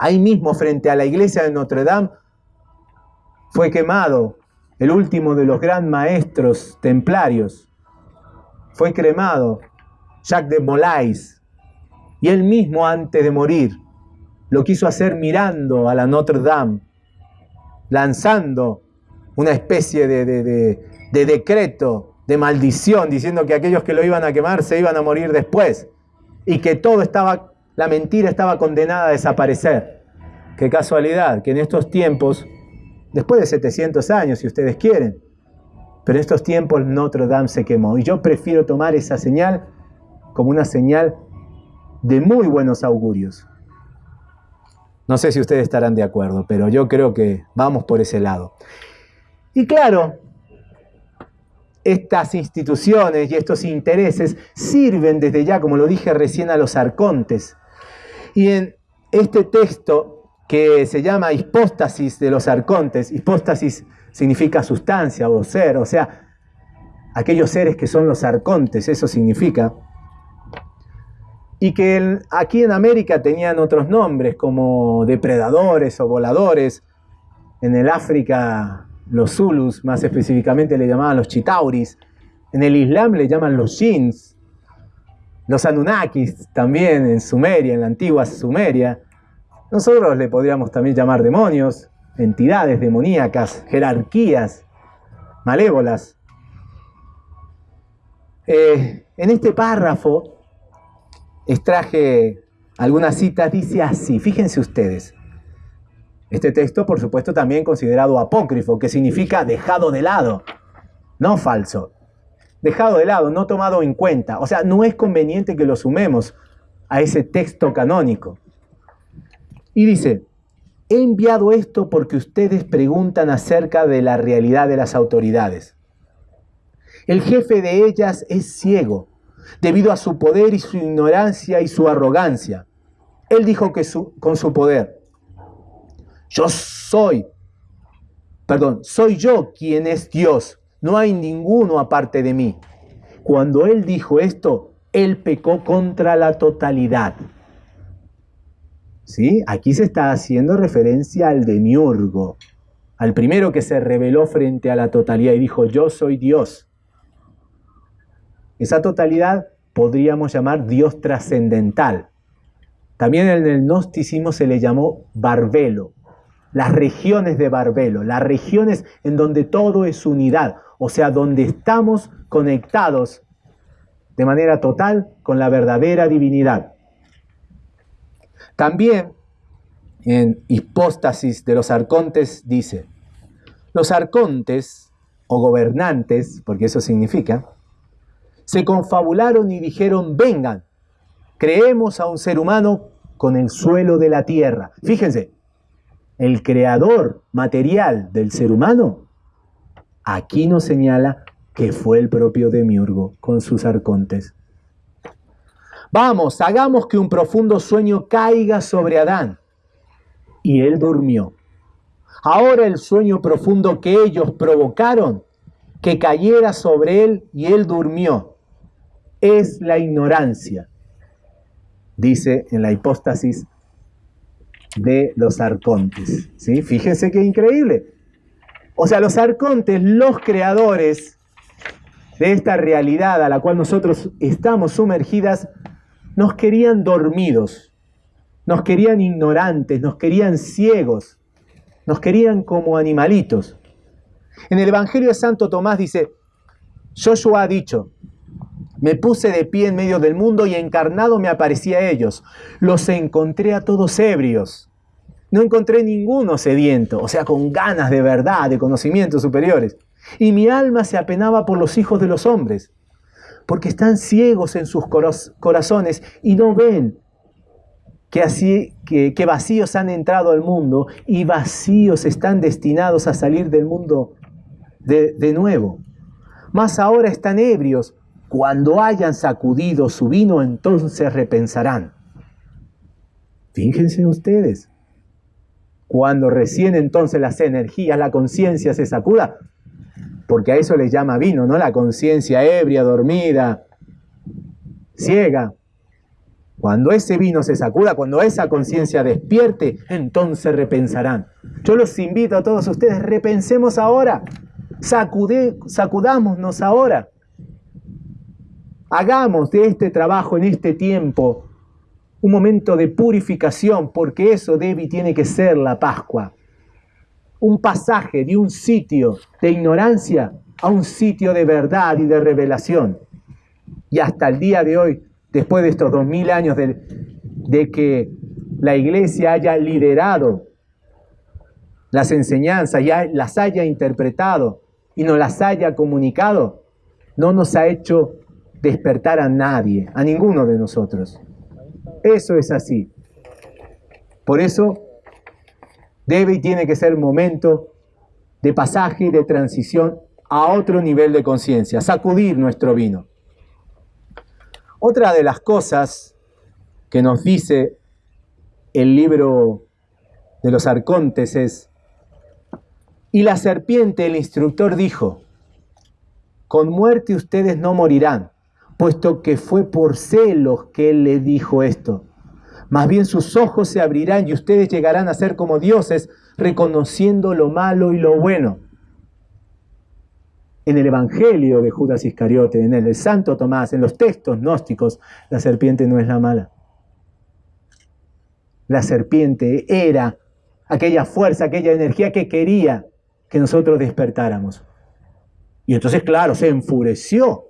Ahí mismo, frente a la iglesia de Notre Dame, fue quemado el último de los gran maestros templarios. Fue cremado Jacques de Molay. Y él mismo, antes de morir, lo quiso hacer mirando a la Notre Dame lanzando una especie de, decreto de maldición, diciendo que aquellos que lo iban a quemar se iban a morir después y que todo estaba, la mentira estaba condenada a desaparecer. Qué casualidad que en estos tiempos, después de 700 años, si ustedes quieren, pero en estos tiempos Notre Dame se quemó. Y yo prefiero tomar esa señal como una señal de muy buenos augurios. No sé si ustedes estarán de acuerdo, pero yo creo que vamos por ese lado. Y claro, estas instituciones y estos intereses sirven desde ya, como lo dije recién, a los arcontes. Y en este texto que se llama hipóstasis de los arcontes, hipóstasis significa sustancia o ser, o sea, aquellos seres que son los arcontes, eso significa, y que aquí en América tenían otros nombres como depredadores o voladores, en el África los Zulus, más específicamente le llamaban los Chitauris, en el Islam le llaman los Jins, los Anunnakis también en Sumeria, en la antigua Sumeria. Nosotros le podríamos también llamar demonios, entidades demoníacas, jerarquías, malévolas. Eh, en este párrafo extraje algunas citas, dice así, fíjense ustedes. Este texto, por supuesto, también considerado apócrifo, que significa dejado de lado, no falso. Dejado de lado, no tomado en cuenta. O sea, no es conveniente que lo sumemos a ese texto canónico. Y dice, he enviado esto porque ustedes preguntan acerca de la realidad de las autoridades. El jefe de ellas es ciego, debido a su poder y su ignorancia y su arrogancia. Él dijo que con su poder, yo soy, perdón, soy yo quien es Dios. No hay ninguno aparte de mí. Cuando él dijo esto, él pecó contra la totalidad. ¿Sí? Aquí se está haciendo referencia al demiurgo, al primero que se reveló frente a la totalidad y dijo, yo soy Dios. Esa totalidad podríamos llamar Dios trascendental. También en el gnosticismo se le llamó Barbelo, las regiones de Barbelo, las regiones en donde todo es unidad, o sea, donde estamos conectados de manera total con la verdadera divinidad. También en Hipóstasis de los Arcontes dice, los arcontes o gobernantes, porque eso significa, se confabularon y dijeron, vengan, creemos a un ser humano con el suelo de la tierra. Fíjense, el creador material del ser humano, aquí nos señala que fue el propio Demiurgo con sus arcontes. Vamos, hagamos que un profundo sueño caiga sobre Adán. Y él durmió. Ahora el sueño profundo que ellos provocaron, que cayera sobre él y él durmió, es la ignorancia, dice en la hipóstasis de los arcontes. ¿sí? Fíjense qué increíble. O sea, los arcontes, los creadores de esta realidad a la cual nosotros estamos sumergidas, nos querían dormidos, nos querían ignorantes, nos querían ciegos, nos querían como animalitos. En el Evangelio de Santo Tomás dice, Joshua ha dicho, me puse de pie en medio del mundo y encarnado me aparecía a ellos. Los encontré a todos ebrios. No encontré ninguno sediento, o sea, con ganas de verdad, de conocimientos superiores. Y mi alma se apenaba por los hijos de los hombres, porque están ciegos en sus corazones y no ven que, así, que, vacíos han entrado al mundo y vacíos están destinados a salir del mundo de, de nuevo. Más ahora están ebrios cuando hayan sacudido su vino, entonces repensarán. Fíjense ustedes, cuando recién entonces las energías, la conciencia se sacuda, porque a eso le llama vino, ¿no? La conciencia ebria, dormida, ciega. Cuando ese vino se sacuda, cuando esa conciencia despierte, entonces repensarán. Yo los invito a todos ustedes, repensemos ahora, sacude, sacudámonos ahora. Hagamos de este trabajo en este tiempo un momento de purificación, porque eso debe y tiene que ser la Pascua. Un pasaje de un sitio de ignorancia a un sitio de verdad y de revelación. Y hasta el día de hoy, después de estos dos mil años de, de que la iglesia haya liderado las enseñanzas, ya las haya interpretado y nos las haya comunicado, no nos ha hecho despertar a nadie, a ninguno de nosotros. Eso es así. Por eso debe y tiene que ser momento de pasaje y de transición a otro nivel de conciencia, sacudir nuestro vino. Otra de las cosas que nos dice el libro de los arcontes es, y la serpiente, el instructor, dijo, con muerte ustedes no morirán, puesto que fue por celos que él le dijo esto. Más bien sus ojos se abrirán y ustedes llegarán a ser como dioses, reconociendo lo malo y lo bueno. En el Evangelio de Judas Iscariote, en el de Santo Tomás, en los textos gnósticos, la serpiente no es la mala. La serpiente era aquella fuerza, aquella energía que quería que nosotros despertáramos. Y entonces, claro, se enfureció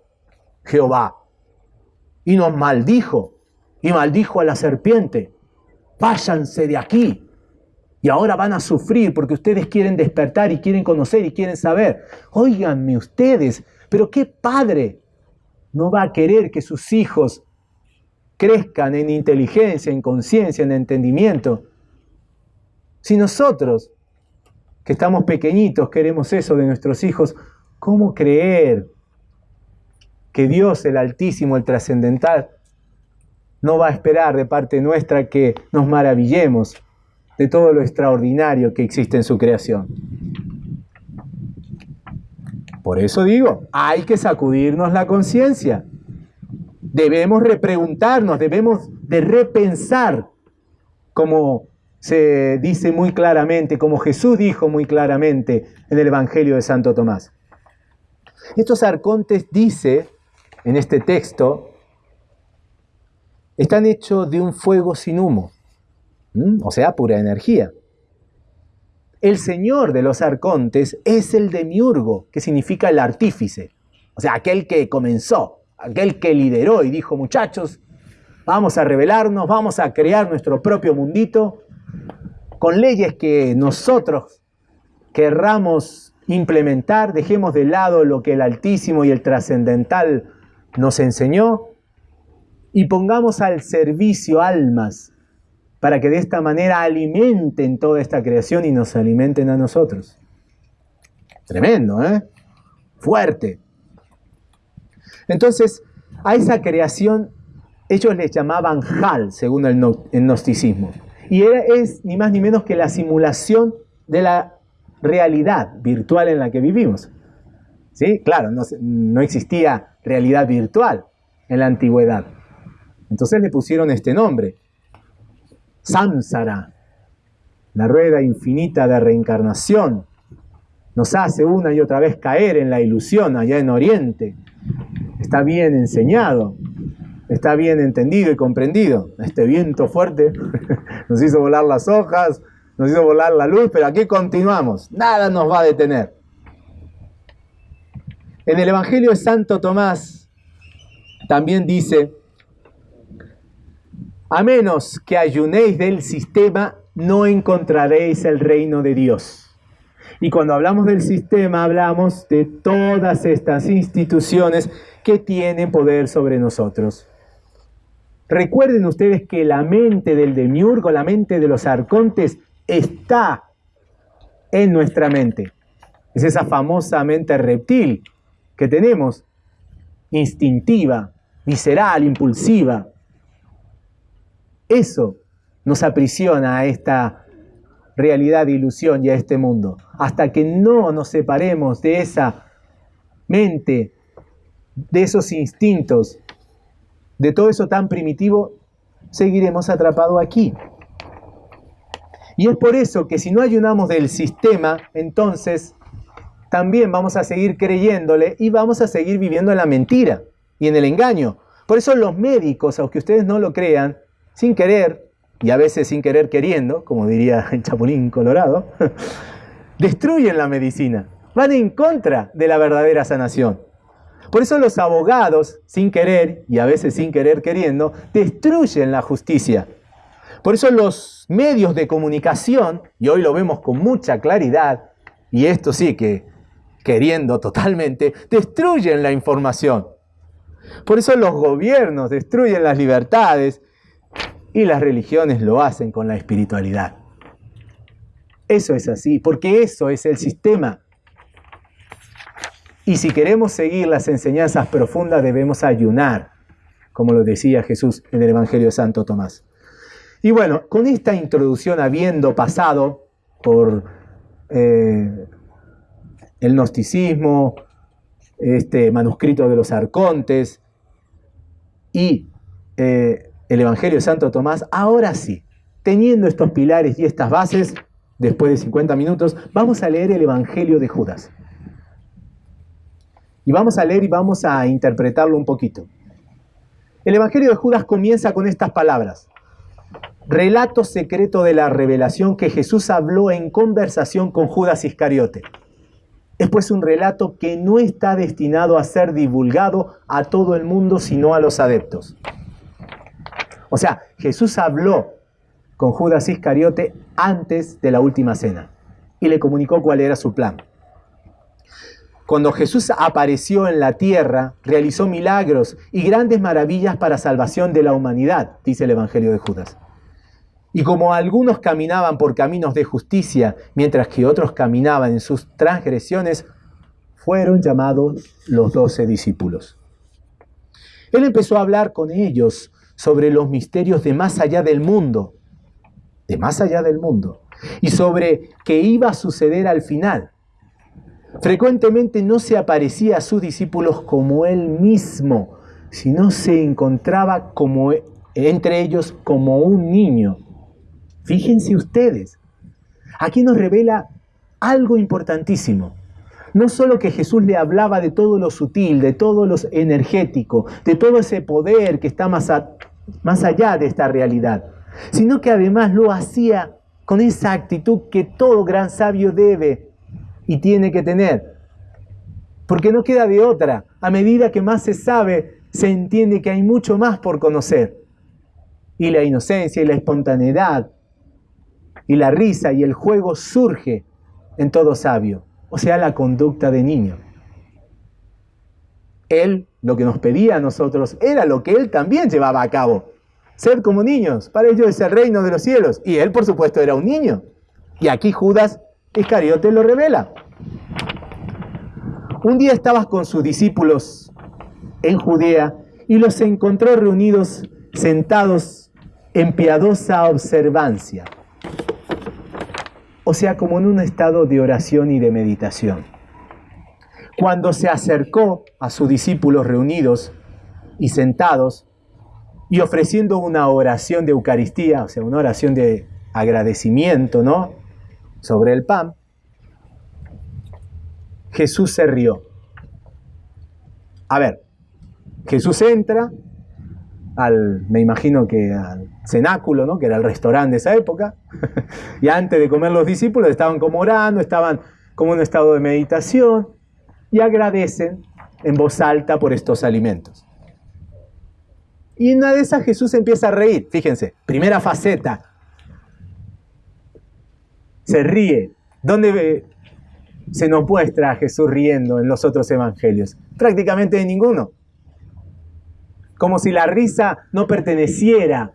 Jehová y nos maldijo y maldijo a la serpiente. Váyanse de aquí. Y ahora van a sufrir porque ustedes quieren despertar y quieren conocer y quieren saber. Óiganme ustedes, pero ¿qué padre no va a querer que sus hijos crezcan en inteligencia, en conciencia, en entendimiento? Si nosotros, que estamos pequeñitos, queremos eso de nuestros hijos, ¿cómo creer que Dios, el Altísimo, el Trascendental, no va a esperar de parte nuestra que nos maravillemos de todo lo extraordinario que existe en su creación. Por eso digo, hay que sacudirnos la conciencia. Debemos repreguntarnos, debemos de repensar, como se dice muy claramente, como Jesús dijo muy claramente en el Evangelio de Santo Tomás. Estos arcontes dice en este texto están hechos de un fuego sin humo, o sea, pura energía. El señor de los arcontes es el demiurgo, que significa el artífice, o sea, aquel que comenzó, aquel que lideró y dijo, muchachos, vamos a rebelarnos, vamos a crear nuestro propio mundito con leyes que nosotros querramos implementar, dejemos de lado lo que el Altísimo y el Trascendental nos enseñó y pongamos al servicio almas para que de esta manera alimenten toda esta creación y nos alimenten a nosotros. Tremendo, ¿eh? Fuerte. Entonces, a esa creación ellos les llamaban Hal, según el, gnosticismo. Y es ni más ni menos que la simulación de la realidad virtual en la que vivimos. ¿Sí? Claro, no, no existía realidad virtual en la antigüedad. Entonces le pusieron este nombre, Samsara, la rueda infinita de reencarnación. Nos hace una y otra vez caer en la ilusión allá en Oriente. Está bien enseñado, está bien entendido y comprendido. Este viento fuerte *laughs* nos hizo volar las hojas, nos hizo volar la luz, pero aquí continuamos. Nada nos va a detener. En el Evangelio de Santo Tomás también dice, a menos que ayunéis del sistema, no encontraréis el reino de Dios. Y cuando hablamos del sistema, hablamos de todas estas instituciones que tienen poder sobre nosotros. Recuerden ustedes que la mente del demiurgo, la mente de los arcontes, está en nuestra mente. Es esa famosa mente reptil que tenemos, instintiva, visceral, impulsiva. Eso nos aprisiona a esta realidad de ilusión y a este mundo. Hasta que no nos separemos de esa mente, de esos instintos, de todo eso tan primitivo, seguiremos atrapados aquí. Y es por eso que si no ayunamos del sistema, entonces también vamos a seguir creyéndole y vamos a seguir viviendo en la mentira y en el engaño. Por eso los médicos, aunque ustedes no lo crean, sin querer, y a veces sin querer queriendo, como diría *laughs* el Chapulín Colorado, *laughs* destruyen la medicina. van en contra de la verdadera sanación. Por eso los abogados, sin querer y a veces sin querer queriendo, destruyen la justicia. Por eso los medios de comunicación, y hoy lo vemos con mucha claridad, y esto sí que queriendo totalmente, destruyen la información. Por eso los gobiernos destruyen las libertades y las religiones lo hacen con la espiritualidad. Eso es así, porque eso es el sistema. Y si queremos seguir las enseñanzas profundas debemos ayunar, como lo decía Jesús en el Evangelio de Santo Tomás. Y bueno, con esta introducción habiendo pasado por eh, el gnosticismo, este manuscrito de los arcontes y eh, el Evangelio de Santo Tomás, ahora sí, teniendo estos pilares y estas bases, después de 50 minutos, vamos a leer el Evangelio de Judas. Y vamos a leer y vamos a interpretarlo un poquito. El Evangelio de Judas comienza con estas palabras. Relato secreto de la revelación que Jesús habló en conversación con Judas Iscariote. Es pues un relato que no está destinado a ser divulgado a todo el mundo, sino a los adeptos. O sea, Jesús habló con Judas Iscariote antes de la última cena y le comunicó cuál era su plan. Cuando Jesús apareció en la tierra, realizó milagros y grandes maravillas para salvación de la humanidad, dice el Evangelio de Judas. Y como algunos caminaban por caminos de justicia, mientras que otros caminaban en sus transgresiones, fueron llamados los doce discípulos. Él empezó a hablar con ellos sobre los misterios de más allá del mundo, de más allá del mundo, y sobre qué iba a suceder al final. Frecuentemente no se aparecía a sus discípulos como él mismo, sino se encontraba como entre ellos como un niño Fíjense ustedes, aquí nos revela algo importantísimo. No solo que Jesús le hablaba de todo lo sutil, de todo lo energético, de todo ese poder que está más, más allá de esta realidad, sino que además lo hacía con esa actitud que todo gran sabio debe y tiene que tener. Porque no queda de otra. A medida que más se sabe, se entiende que hay mucho más por conocer. Y la inocencia y la espontaneidad y la risa y el juego surge en todo sabio, o sea, la conducta de niño. Él lo que nos pedía a nosotros era lo que él también llevaba a cabo. Ser como niños, para ellos es el reino de los cielos. Y él, por supuesto, era un niño. Y aquí Judas Iscariote lo revela. Un día estabas con sus discípulos en Judea y los encontró reunidos, sentados en piadosa observancia o sea, como en un estado de oración y de meditación. Cuando se acercó a sus discípulos reunidos y sentados y ofreciendo una oración de Eucaristía, o sea, una oración de agradecimiento, ¿no? Sobre el pan, Jesús se rió. A ver, Jesús entra al, me imagino que al cenáculo, ¿no? que era el restaurante de esa época, *laughs* y antes de comer los discípulos estaban como orando, estaban como en un estado de meditación, y agradecen en voz alta por estos alimentos. Y en una de esas Jesús empieza a reír, fíjense, primera faceta, se ríe. ¿Dónde se nos muestra a Jesús riendo en los otros evangelios? Prácticamente de ninguno como si la risa no perteneciera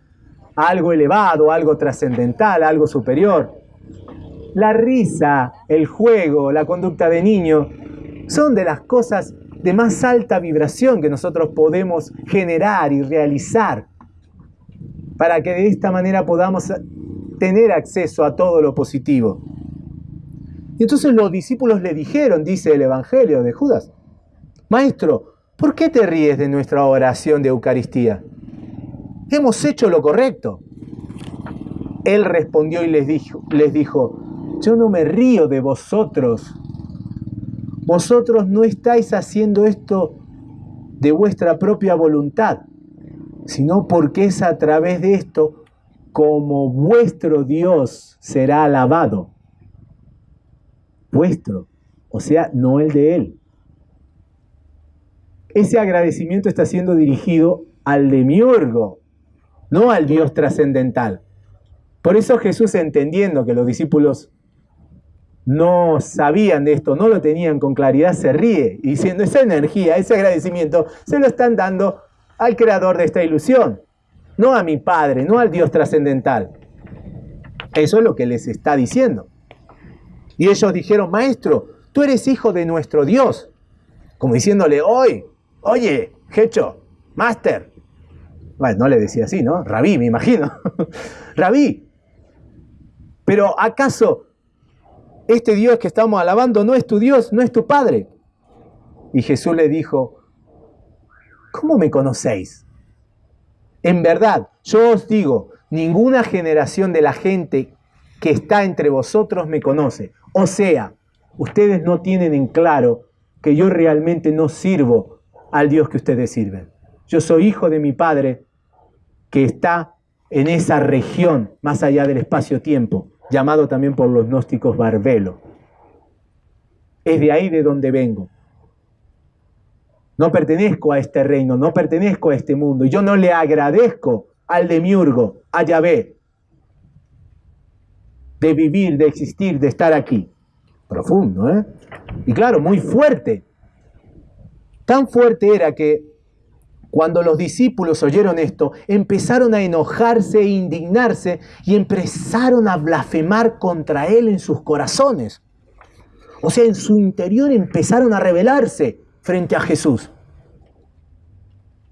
algo elevado, algo trascendental, algo superior. La risa, el juego, la conducta de niño son de las cosas de más alta vibración que nosotros podemos generar y realizar para que de esta manera podamos tener acceso a todo lo positivo. Y entonces los discípulos le dijeron, dice el Evangelio de Judas, Maestro, ¿por qué te ríes de nuestra oración de Eucaristía? Hemos hecho lo correcto. Él respondió y les dijo, les dijo, yo no me río de vosotros. Vosotros no estáis haciendo esto de vuestra propia voluntad, sino porque es a través de esto como vuestro Dios será alabado. Vuestro, o sea, no el de él. Ese agradecimiento está siendo dirigido al demiurgo, no al Dios trascendental. Por eso Jesús, entendiendo que los discípulos no sabían de esto, no lo tenían con claridad, se ríe diciendo, esa energía, ese agradecimiento, se lo están dando al creador de esta ilusión, no a mi Padre, no al Dios trascendental. Eso es lo que les está diciendo. Y ellos dijeron, maestro, tú eres hijo de nuestro Dios. Como diciéndole, hoy, oye, Hecho, Master. Bueno, no le decía así, ¿no? Rabí, me imagino. *laughs* Rabí. Pero ¿acaso este Dios que estamos alabando no es tu Dios, no es tu Padre? Y Jesús le dijo, ¿cómo me conocéis? En verdad, yo os digo, ninguna generación de la gente que está entre vosotros me conoce. O sea, ustedes no tienen en claro que yo realmente no sirvo al Dios que ustedes sirven. Yo soy hijo de mi Padre que está en esa región más allá del espacio-tiempo, llamado también por los gnósticos Barbelo. Es de ahí de donde vengo. No pertenezco a este reino, no pertenezco a este mundo. Yo no le agradezco al demiurgo, a Yahvé, de vivir, de existir, de estar aquí. Profundo, ¿eh? Y claro, muy fuerte. Tan fuerte era que cuando los discípulos oyeron esto, empezaron a enojarse e indignarse y empezaron a blasfemar contra él en sus corazones. O sea, en su interior empezaron a rebelarse frente a Jesús.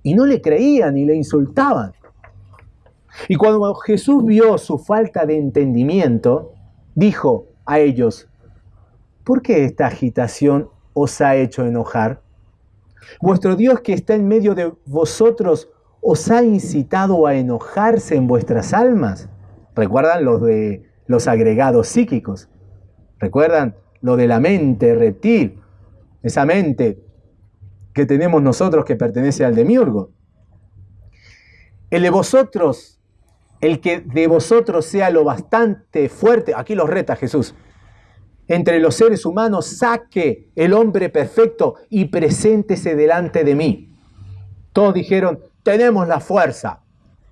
Y no le creían y le insultaban. Y cuando Jesús vio su falta de entendimiento, dijo a ellos, ¿por qué esta agitación os ha hecho enojar? Vuestro Dios que está en medio de vosotros os ha incitado a enojarse en vuestras almas. ¿Recuerdan los de los agregados psíquicos? ¿Recuerdan lo de la mente reptil? Esa mente que tenemos nosotros que pertenece al demiurgo. El de vosotros, el que de vosotros sea lo bastante fuerte, aquí los reta Jesús, entre los seres humanos, saque el hombre perfecto y preséntese delante de mí. Todos dijeron, tenemos la fuerza,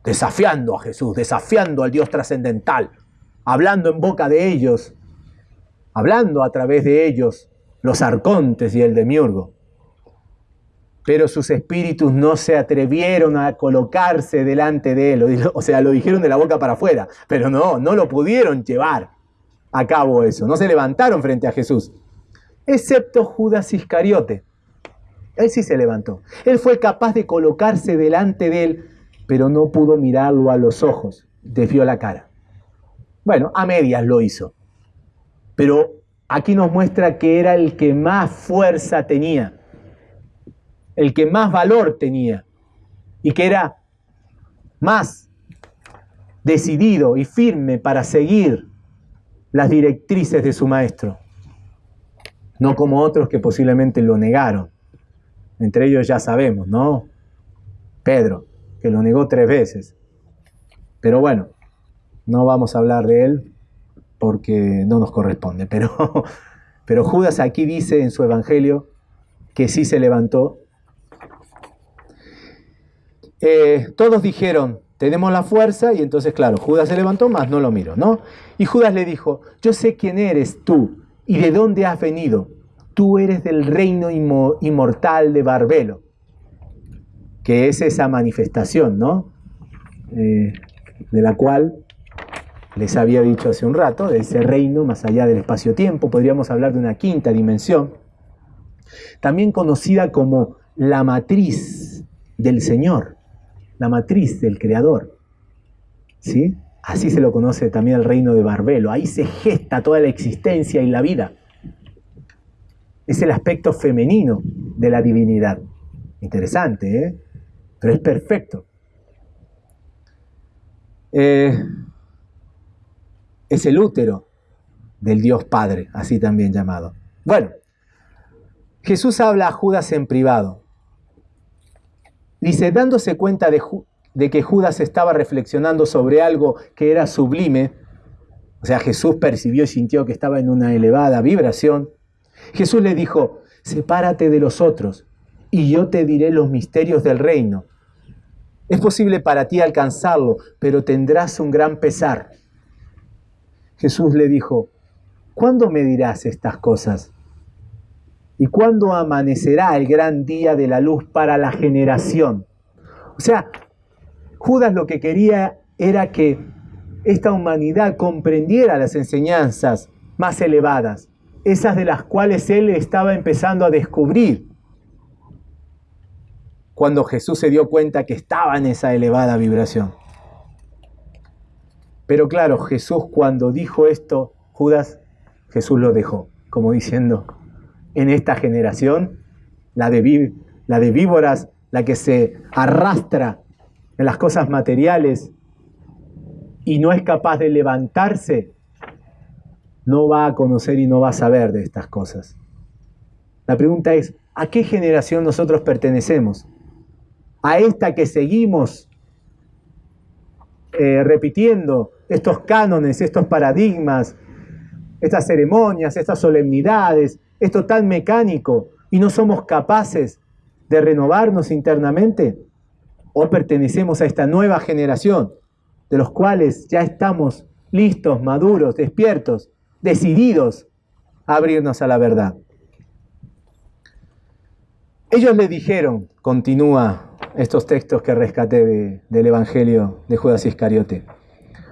desafiando a Jesús, desafiando al Dios trascendental, hablando en boca de ellos, hablando a través de ellos los arcontes y el demiurgo pero sus espíritus no se atrevieron a colocarse delante de él, *laughs* o sea, lo dijeron de la boca para afuera, pero no, no lo pudieron llevar a cabo eso, no se levantaron frente a Jesús, excepto Judas Iscariote. Él sí se levantó, él fue capaz de colocarse delante de él, pero no pudo mirarlo a los ojos, desvió la cara. Bueno, a medias lo hizo, pero aquí nos muestra que era el que más fuerza tenía el que más valor tenía y que era más decidido y firme para seguir las directrices de su maestro, no como otros que posiblemente lo negaron. Entre ellos ya sabemos, ¿no? Pedro, que lo negó tres veces. Pero bueno, no vamos a hablar de él porque no nos corresponde. Pero, *laughs* pero Judas aquí dice en su evangelio que sí se levantó eh, todos dijeron, tenemos la fuerza, y entonces, claro, Judas se levantó, más no lo miró, ¿no? Y Judas le dijo, yo sé quién eres tú y de dónde has venido. Tú eres del reino inmortal de Barbelo, que es esa manifestación, ¿no? Eh, de la cual les había dicho hace un rato, de ese reino más allá del espacio-tiempo, podríamos hablar de una quinta dimensión, también conocida como la matriz del Señor la matriz del creador. ¿Sí? Así se lo conoce también el reino de Barbelo. Ahí se gesta toda la existencia y la vida. Es el aspecto femenino de la divinidad. Interesante, ¿eh? Pero es perfecto. Eh, es el útero del Dios Padre, así también llamado. Bueno, Jesús habla a Judas en privado. Dice, dándose cuenta de, que Judas estaba reflexionando sobre algo que era sublime, o sea, Jesús percibió y sintió que estaba en una elevada vibración, Jesús le dijo, sepárate de los otros y yo te diré los misterios del reino. Es posible para ti alcanzarlo, pero tendrás un gran pesar. Jesús le dijo, ¿cuándo me dirás estas cosas? ¿Y cuándo amanecerá el gran día de la luz para la generación? O sea, Judas lo que quería era que esta humanidad comprendiera las enseñanzas más elevadas, esas de las cuales él estaba empezando a descubrir cuando Jesús se dio cuenta que estaba en esa elevada vibración. Pero claro, Jesús cuando dijo esto, Judas, Jesús lo dejó, como diciendo, en esta generación, la de, la de víboras, la que se arrastra en las cosas materiales y no es capaz de levantarse, no va a conocer y no va a saber de estas cosas. La pregunta es, ¿a qué generación nosotros pertenecemos? ¿A esta que seguimos eh, repitiendo estos cánones, estos paradigmas, estas ceremonias, estas solemnidades, esto tan mecánico y no somos capaces de renovarnos internamente? ¿O pertenecemos a esta nueva generación de los cuales ya estamos listos, maduros, despiertos, decididos a abrirnos a la verdad? Ellos le dijeron, continúa estos textos que rescaté del Evangelio de Judas Iscariote,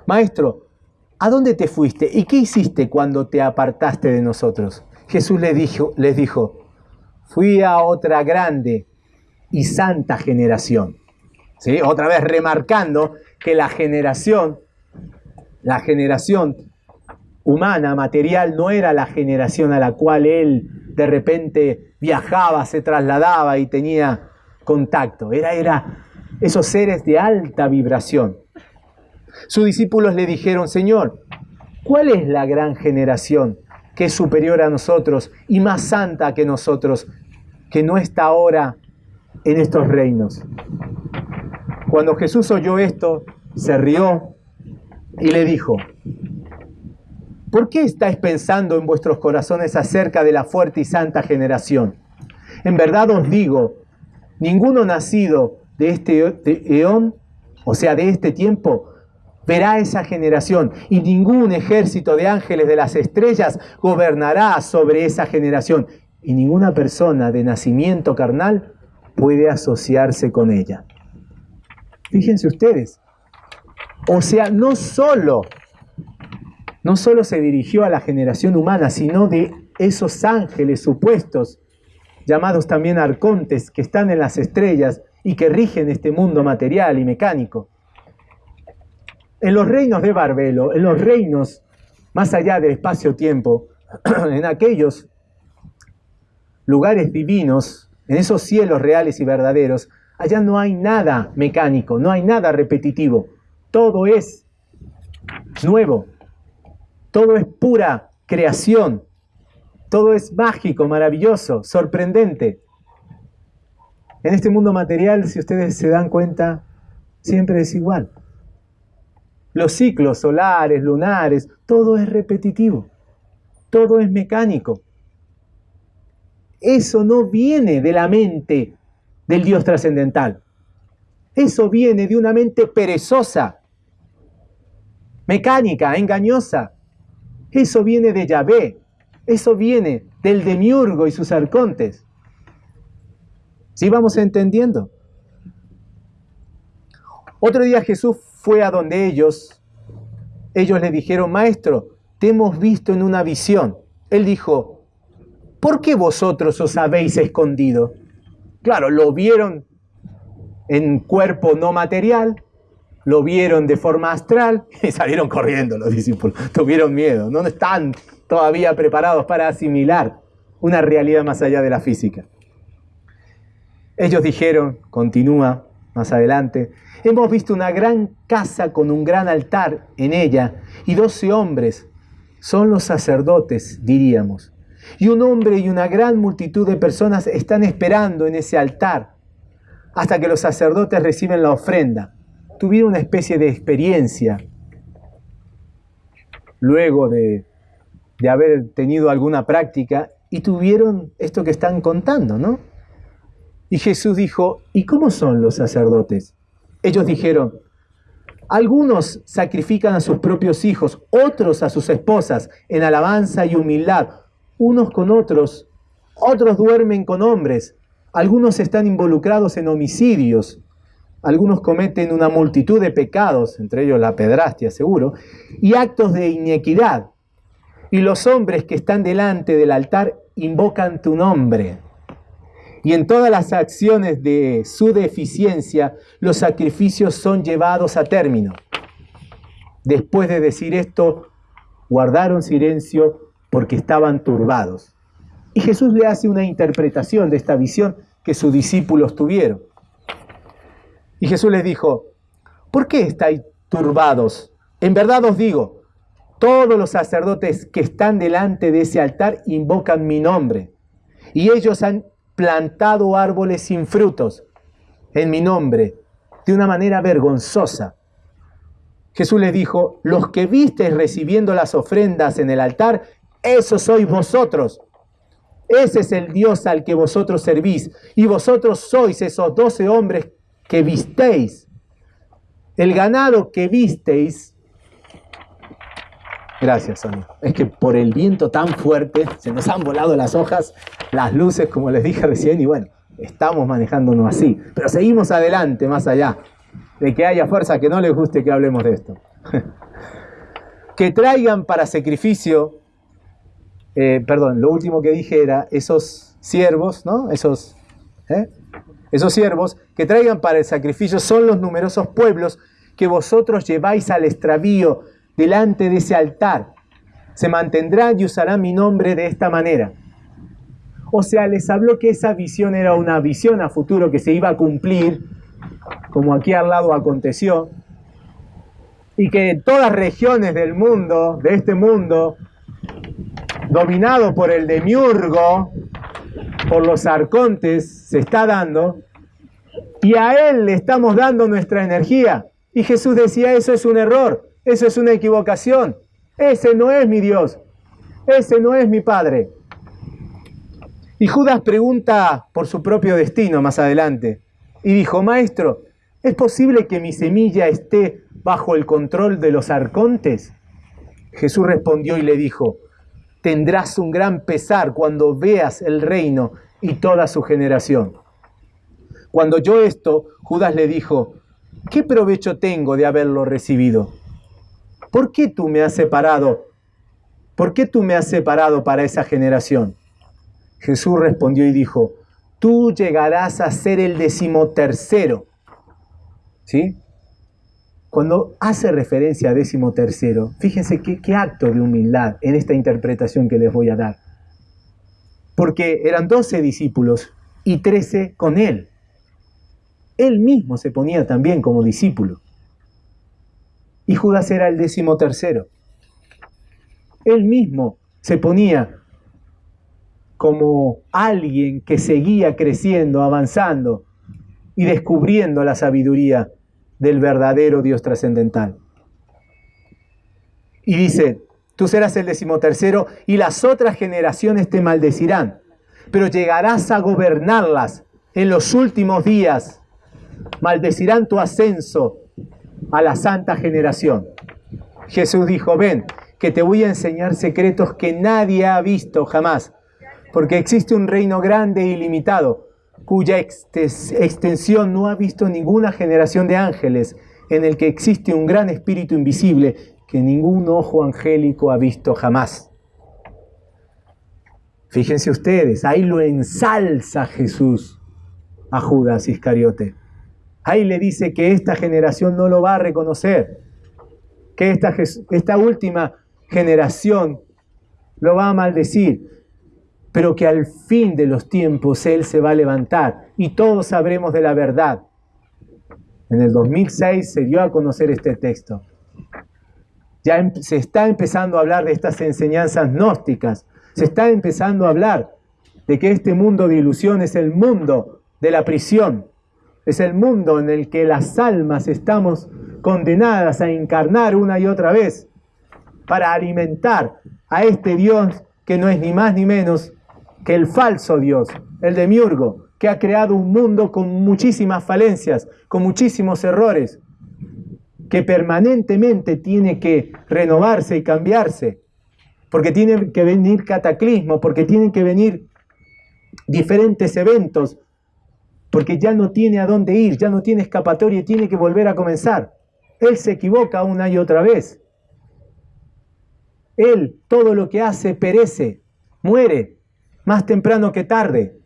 Maestro, ¿a dónde te fuiste y qué hiciste cuando te apartaste de nosotros? Jesús les dijo, les dijo fui a otra grande y santa generación. ¿Sí? Otra vez remarcando que la generación, la generación humana, material, no era la generación a la cual él de repente viajaba, se trasladaba y tenía contacto. Era, era esos seres de alta vibración. Sus discípulos le dijeron, Señor, ¿cuál es la gran generación que es superior a nosotros y más santa que nosotros, que no está ahora en estos reinos. Cuando Jesús oyó esto, se rió y le dijo, ¿por qué estáis pensando en vuestros corazones acerca de la fuerte y santa generación? En verdad os digo, ninguno nacido de este eón, o sea, de este tiempo, verá esa generación y ningún ejército de ángeles de las estrellas gobernará sobre esa generación y ninguna persona de nacimiento carnal puede asociarse con ella. Fíjense ustedes. O sea, no solo no solo se dirigió a la generación humana, sino de esos ángeles supuestos, llamados también arcontes, que están en las estrellas y que rigen este mundo material y mecánico. En los reinos de Barbelo, en los reinos más allá del espacio-tiempo, *clears throat* en aquellos lugares divinos, en esos cielos reales y verdaderos, allá no hay nada mecánico, no hay nada repetitivo. Todo es nuevo, todo es pura creación, todo es mágico, maravilloso, sorprendente. En este mundo material, si ustedes se dan cuenta, siempre es igual los ciclos solares, lunares, todo es repetitivo, todo es mecánico. Eso no viene de la mente del Dios trascendental. Eso viene de una mente perezosa, mecánica, engañosa. Eso viene de Yahvé. Eso viene del demiurgo y sus arcontes. ¿Sí vamos entendiendo? Otro día Jesús fue a donde ellos, ellos le dijeron, maestro, te hemos visto en una visión. Él dijo, ¿por qué vosotros os habéis escondido? Claro, lo vieron en cuerpo no material, lo vieron de forma astral *laughs* y salieron corriendo los discípulos. Tuvieron miedo, no están todavía preparados para asimilar una realidad más allá de la física. Ellos dijeron, continúa más adelante, Hemos visto una gran casa con un gran altar en ella y doce hombres. Son los sacerdotes, diríamos. Y un hombre y una gran multitud de personas están esperando en ese altar hasta que los sacerdotes reciben la ofrenda. Tuvieron una especie de experiencia luego de, de haber tenido alguna práctica y tuvieron esto que están contando, ¿no? Y Jesús dijo, ¿y cómo son los sacerdotes? Ellos dijeron, algunos sacrifican a sus propios hijos, otros a sus esposas, en alabanza y humildad, unos con otros, otros duermen con hombres, algunos están involucrados en homicidios, algunos cometen una multitud de pecados, entre ellos la pedrastia seguro, y actos de inequidad. Y los hombres que están delante del altar invocan tu nombre. Y en todas las acciones de su deficiencia, los sacrificios son llevados a término. Después de decir esto, guardaron silencio porque estaban turbados. Y Jesús le hace una interpretación de esta visión que sus discípulos tuvieron. Y Jesús les dijo, ¿por qué estáis turbados? En verdad os digo, todos los sacerdotes que están delante de ese altar invocan mi nombre. Y ellos han plantado árboles sin frutos en mi nombre, de una manera vergonzosa. Jesús les dijo, los que visteis recibiendo las ofrendas en el altar, esos sois vosotros. Ese es el Dios al que vosotros servís. Y vosotros sois esos doce hombres que visteis. El ganado que visteis Gracias, Sonia. Es que por el viento tan fuerte se nos han volado las hojas, las luces, como les dije recién, y bueno, estamos manejándonos así. Pero seguimos adelante, más allá de que haya fuerza que no les guste que hablemos de esto. *laughs* que traigan para sacrificio, eh, perdón, lo último que dije era esos siervos, ¿no? Esos, ¿eh? esos siervos que traigan para el sacrificio son los numerosos pueblos que vosotros lleváis al extravío delante de ese altar. Se mantendrán y usarán mi nombre de esta manera. O sea, les habló que esa visión era una visión a futuro que se iba a cumplir, como aquí al lado aconteció, y que en todas regiones del mundo, de este mundo, dominado por el demiurgo, por los arcontes, se está dando, y a él le estamos dando nuestra energía. Y Jesús decía, eso es un error. Eso es una equivocación. Ese no es mi Dios. Ese no es mi Padre. Y Judas pregunta por su propio destino más adelante. Y dijo, Maestro, ¿es posible que mi semilla esté bajo el control de los arcontes? Jesús respondió y le dijo, tendrás un gran pesar cuando veas el reino y toda su generación. Cuando oyó esto, Judas le dijo, ¿qué provecho tengo de haberlo recibido? ¿Por qué tú me has separado? ¿Por qué tú me has separado para esa generación? Jesús respondió y dijo, tú llegarás a ser el decimotercero. ¿Sí? Cuando hace referencia a decimotercero, fíjense qué, qué acto de humildad en esta interpretación que les voy a dar. Porque eran doce discípulos y trece con él. Él mismo se ponía también como discípulo y Judas era el décimo tercero. Él mismo se ponía como alguien que seguía creciendo, avanzando y descubriendo la sabiduría del verdadero Dios trascendental. Y dice, tú serás el decimotercero y las otras generaciones te maldecirán, pero llegarás a gobernarlas en los últimos días. Maldecirán tu ascenso a la santa generación. Jesús dijo, ven, que te voy a enseñar secretos que nadie ha visto jamás, porque existe un reino grande e ilimitado, cuya extensión no ha visto ninguna generación de ángeles, en el que existe un gran espíritu invisible que ningún ojo angélico ha visto jamás. Fíjense ustedes, ahí lo ensalza Jesús a Judas Iscariote. Ahí le dice que esta generación no lo va a reconocer, que esta, esta última generación lo va a maldecir, pero que al fin de los tiempos Él se va a levantar y todos sabremos de la verdad. En el 2006 se dio a conocer este texto. Ya em, se está empezando a hablar de estas enseñanzas gnósticas, se está empezando a hablar de que este mundo de ilusión es el mundo de la prisión, es el mundo en el que las almas estamos condenadas a encarnar una y otra vez para alimentar a este Dios que no es ni más ni menos que el falso Dios, el demiurgo, que ha creado un mundo con muchísimas falencias, con muchísimos errores, que permanentemente tiene que renovarse y cambiarse, porque tiene que venir cataclismo, porque tienen que venir diferentes eventos, porque ya no tiene a dónde ir, ya no tiene escapatoria y tiene que volver a comenzar. Él se equivoca una y otra vez. Él todo lo que hace perece, muere, más temprano que tarde.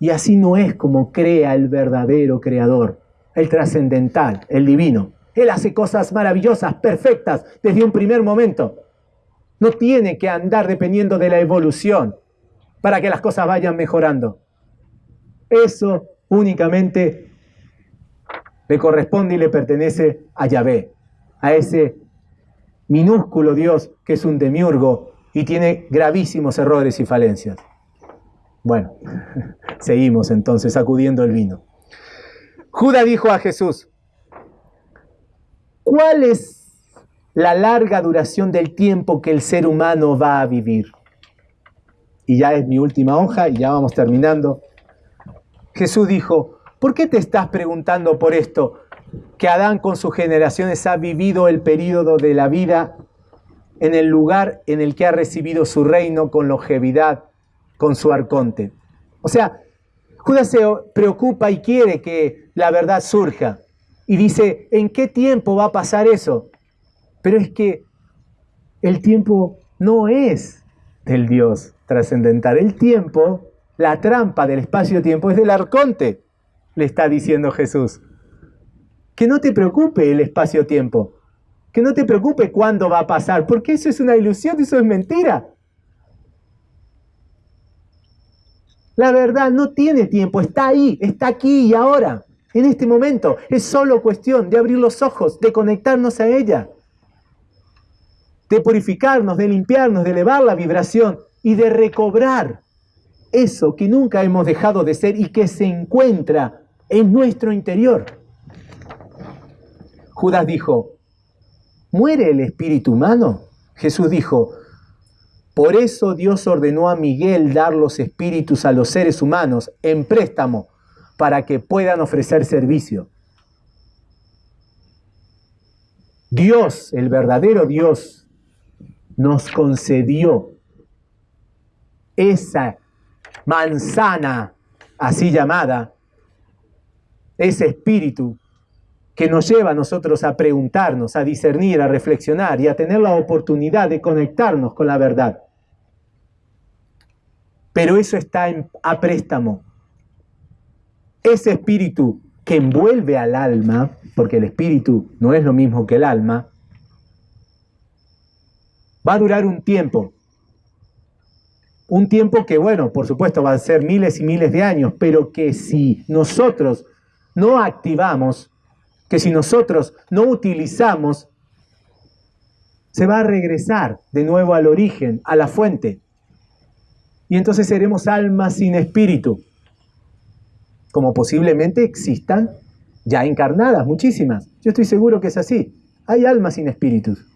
Y así no es como crea el verdadero creador, el trascendental, el divino. Él hace cosas maravillosas, perfectas, desde un primer momento. No tiene que andar dependiendo de la evolución para que las cosas vayan mejorando. Eso únicamente le corresponde y le pertenece a Yahvé, a ese minúsculo Dios que es un demiurgo y tiene gravísimos errores y falencias. Bueno, *laughs* seguimos entonces sacudiendo el vino. Judas dijo a Jesús, ¿cuál es la larga duración del tiempo que el ser humano va a vivir? Y ya es mi última hoja y ya vamos terminando. Jesús dijo, ¿por qué te estás preguntando por esto? Que Adán con sus generaciones ha vivido el periodo de la vida en el lugar en el que ha recibido su reino con longevidad, con su arconte. O sea, Judas se preocupa y quiere que la verdad surja. Y dice, ¿en qué tiempo va a pasar eso? Pero es que el tiempo no es del Dios trascendental. El tiempo, la trampa del espacio-tiempo es del arconte, le está diciendo Jesús. Que no te preocupe el espacio-tiempo, que no te preocupe cuándo va a pasar, porque eso es una ilusión, eso es mentira. La verdad no tiene tiempo, está ahí, está aquí y ahora, en este momento. Es solo cuestión de abrir los ojos, de conectarnos a ella, de purificarnos, de limpiarnos, de elevar la vibración y de recobrar eso que nunca hemos dejado de ser y que se encuentra en nuestro interior. Judas dijo, ¿muere el espíritu humano? Jesús dijo, por eso Dios ordenó a Miguel dar los espíritus a los seres humanos en préstamo para que puedan ofrecer servicio. Dios, el verdadero Dios, nos concedió esa manzana así llamada, ese espíritu que nos lleva a nosotros a preguntarnos, a discernir, a reflexionar y a tener la oportunidad de conectarnos con la verdad. Pero eso está a préstamo. Ese espíritu que envuelve al alma, porque el espíritu no es lo mismo que el alma, va a durar un tiempo. Un tiempo que, bueno, por supuesto va a ser miles y miles de años, pero que si nosotros no activamos, que si nosotros no utilizamos, se va a regresar de nuevo al origen, a la fuente y entonces seremos almas sin espíritu, como posiblemente existan ya encarnadas, muchísimas. Yo estoy seguro que es así. Hay almas sin espíritus.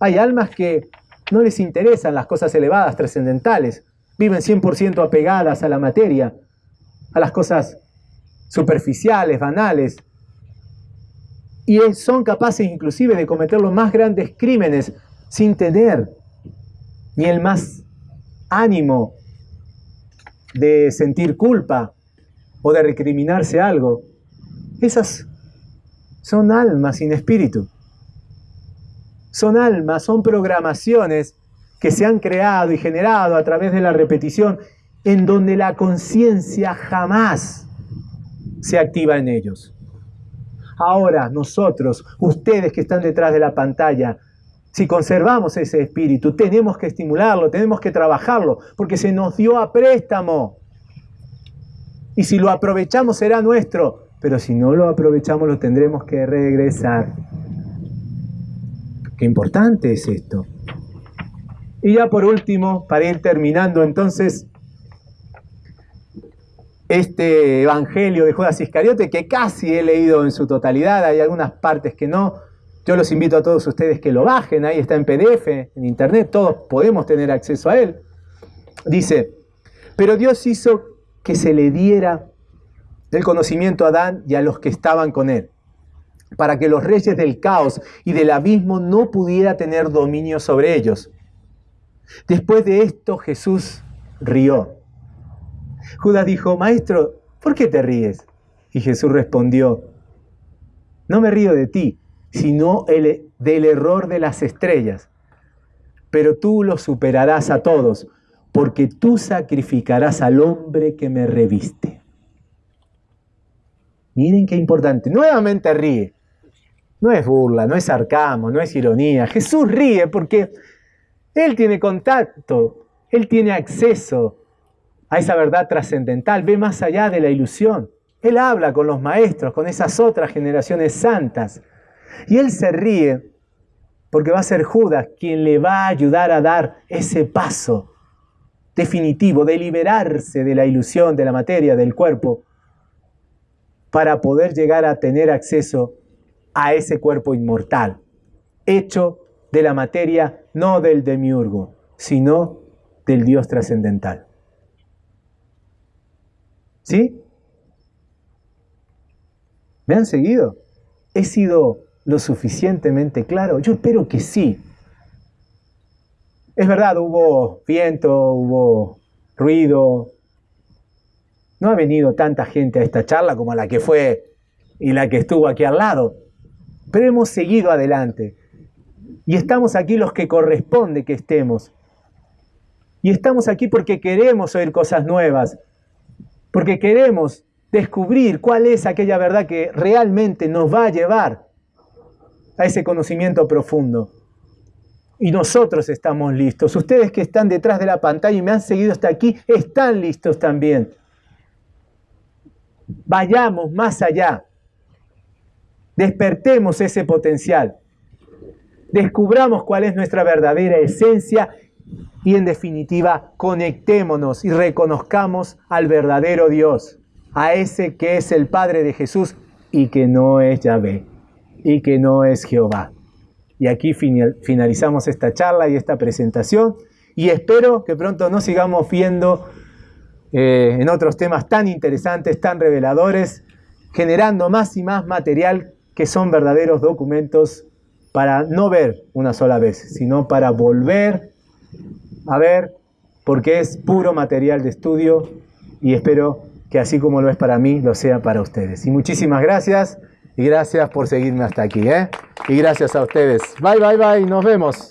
Hay almas que no les interesan las cosas elevadas, trascendentales. Viven 100% apegadas a la materia, a las cosas superficiales, banales. Y son capaces inclusive de cometer los más grandes crímenes sin tener ni el más ánimo de sentir culpa o de recriminarse algo. Esas son almas sin espíritu. Son almas, son programaciones que se han creado y generado a través de la repetición en donde la conciencia jamás se activa en ellos. Ahora nosotros, ustedes que están detrás de la pantalla, si conservamos ese espíritu, tenemos que estimularlo, tenemos que trabajarlo, porque se nos dio a préstamo. Y si lo aprovechamos será nuestro, pero si no lo aprovechamos lo tendremos que regresar. Qué importante es esto. Y ya por último, para ir terminando entonces, este Evangelio de Judas Iscariote, que casi he leído en su totalidad, hay algunas partes que no, yo los invito a todos ustedes que lo bajen, ahí está en PDF, en internet, todos podemos tener acceso a él. Dice, pero Dios hizo que se le diera el conocimiento a Adán y a los que estaban con él, para que los reyes del caos y del abismo no pudiera tener dominio sobre ellos. Después de esto Jesús rió. Judas dijo, Maestro, ¿por qué te ríes? Y Jesús respondió, No me río de ti, sino del error de las estrellas. Pero tú lo superarás a todos, porque tú sacrificarás al hombre que me reviste. Miren qué importante. Nuevamente ríe. No es burla, no es sarcasmo, no es ironía. Jesús ríe porque Él tiene contacto, Él tiene acceso a esa verdad trascendental, ve más allá de la ilusión. Él habla con los maestros, con esas otras generaciones santas. Y Él se ríe porque va a ser Judas quien le va a ayudar a dar ese paso definitivo de liberarse de la ilusión de la materia, del cuerpo, para poder llegar a tener acceso a ese cuerpo inmortal, hecho de la materia, no del demiurgo, sino del Dios trascendental. ¿Sí? ¿Me han seguido? ¿He sido lo suficientemente claro? Yo espero que sí. Es verdad, hubo viento, hubo ruido, no ha venido tanta gente a esta charla como la que fue y la que estuvo aquí al lado, pero hemos seguido adelante. Y estamos aquí los que corresponde que estemos. Y estamos aquí porque queremos oír cosas nuevas, porque queremos descubrir cuál es aquella verdad que realmente nos va a llevar a ese conocimiento profundo. Y nosotros estamos listos. Ustedes que están detrás de la pantalla y me han seguido hasta aquí, están listos también. Vayamos más allá. Despertemos ese potencial. Descubramos cuál es nuestra verdadera esencia y en definitiva conectémonos y reconozcamos al verdadero Dios, a ese que es el Padre de Jesús y que no es Yahvé y que no es Jehová. Y aquí finalizamos esta charla y esta presentación y espero que pronto nos sigamos viendo eh, en otros temas tan interesantes, tan reveladores, generando más y más material que son verdaderos documentos para no ver una sola vez, sino para volver a ver, porque es puro material de estudio y espero que así como lo es para mí, lo sea para ustedes. Y muchísimas gracias y gracias por seguirme hasta aquí. ¿eh? Y gracias a ustedes. Bye, bye, bye. Nos vemos.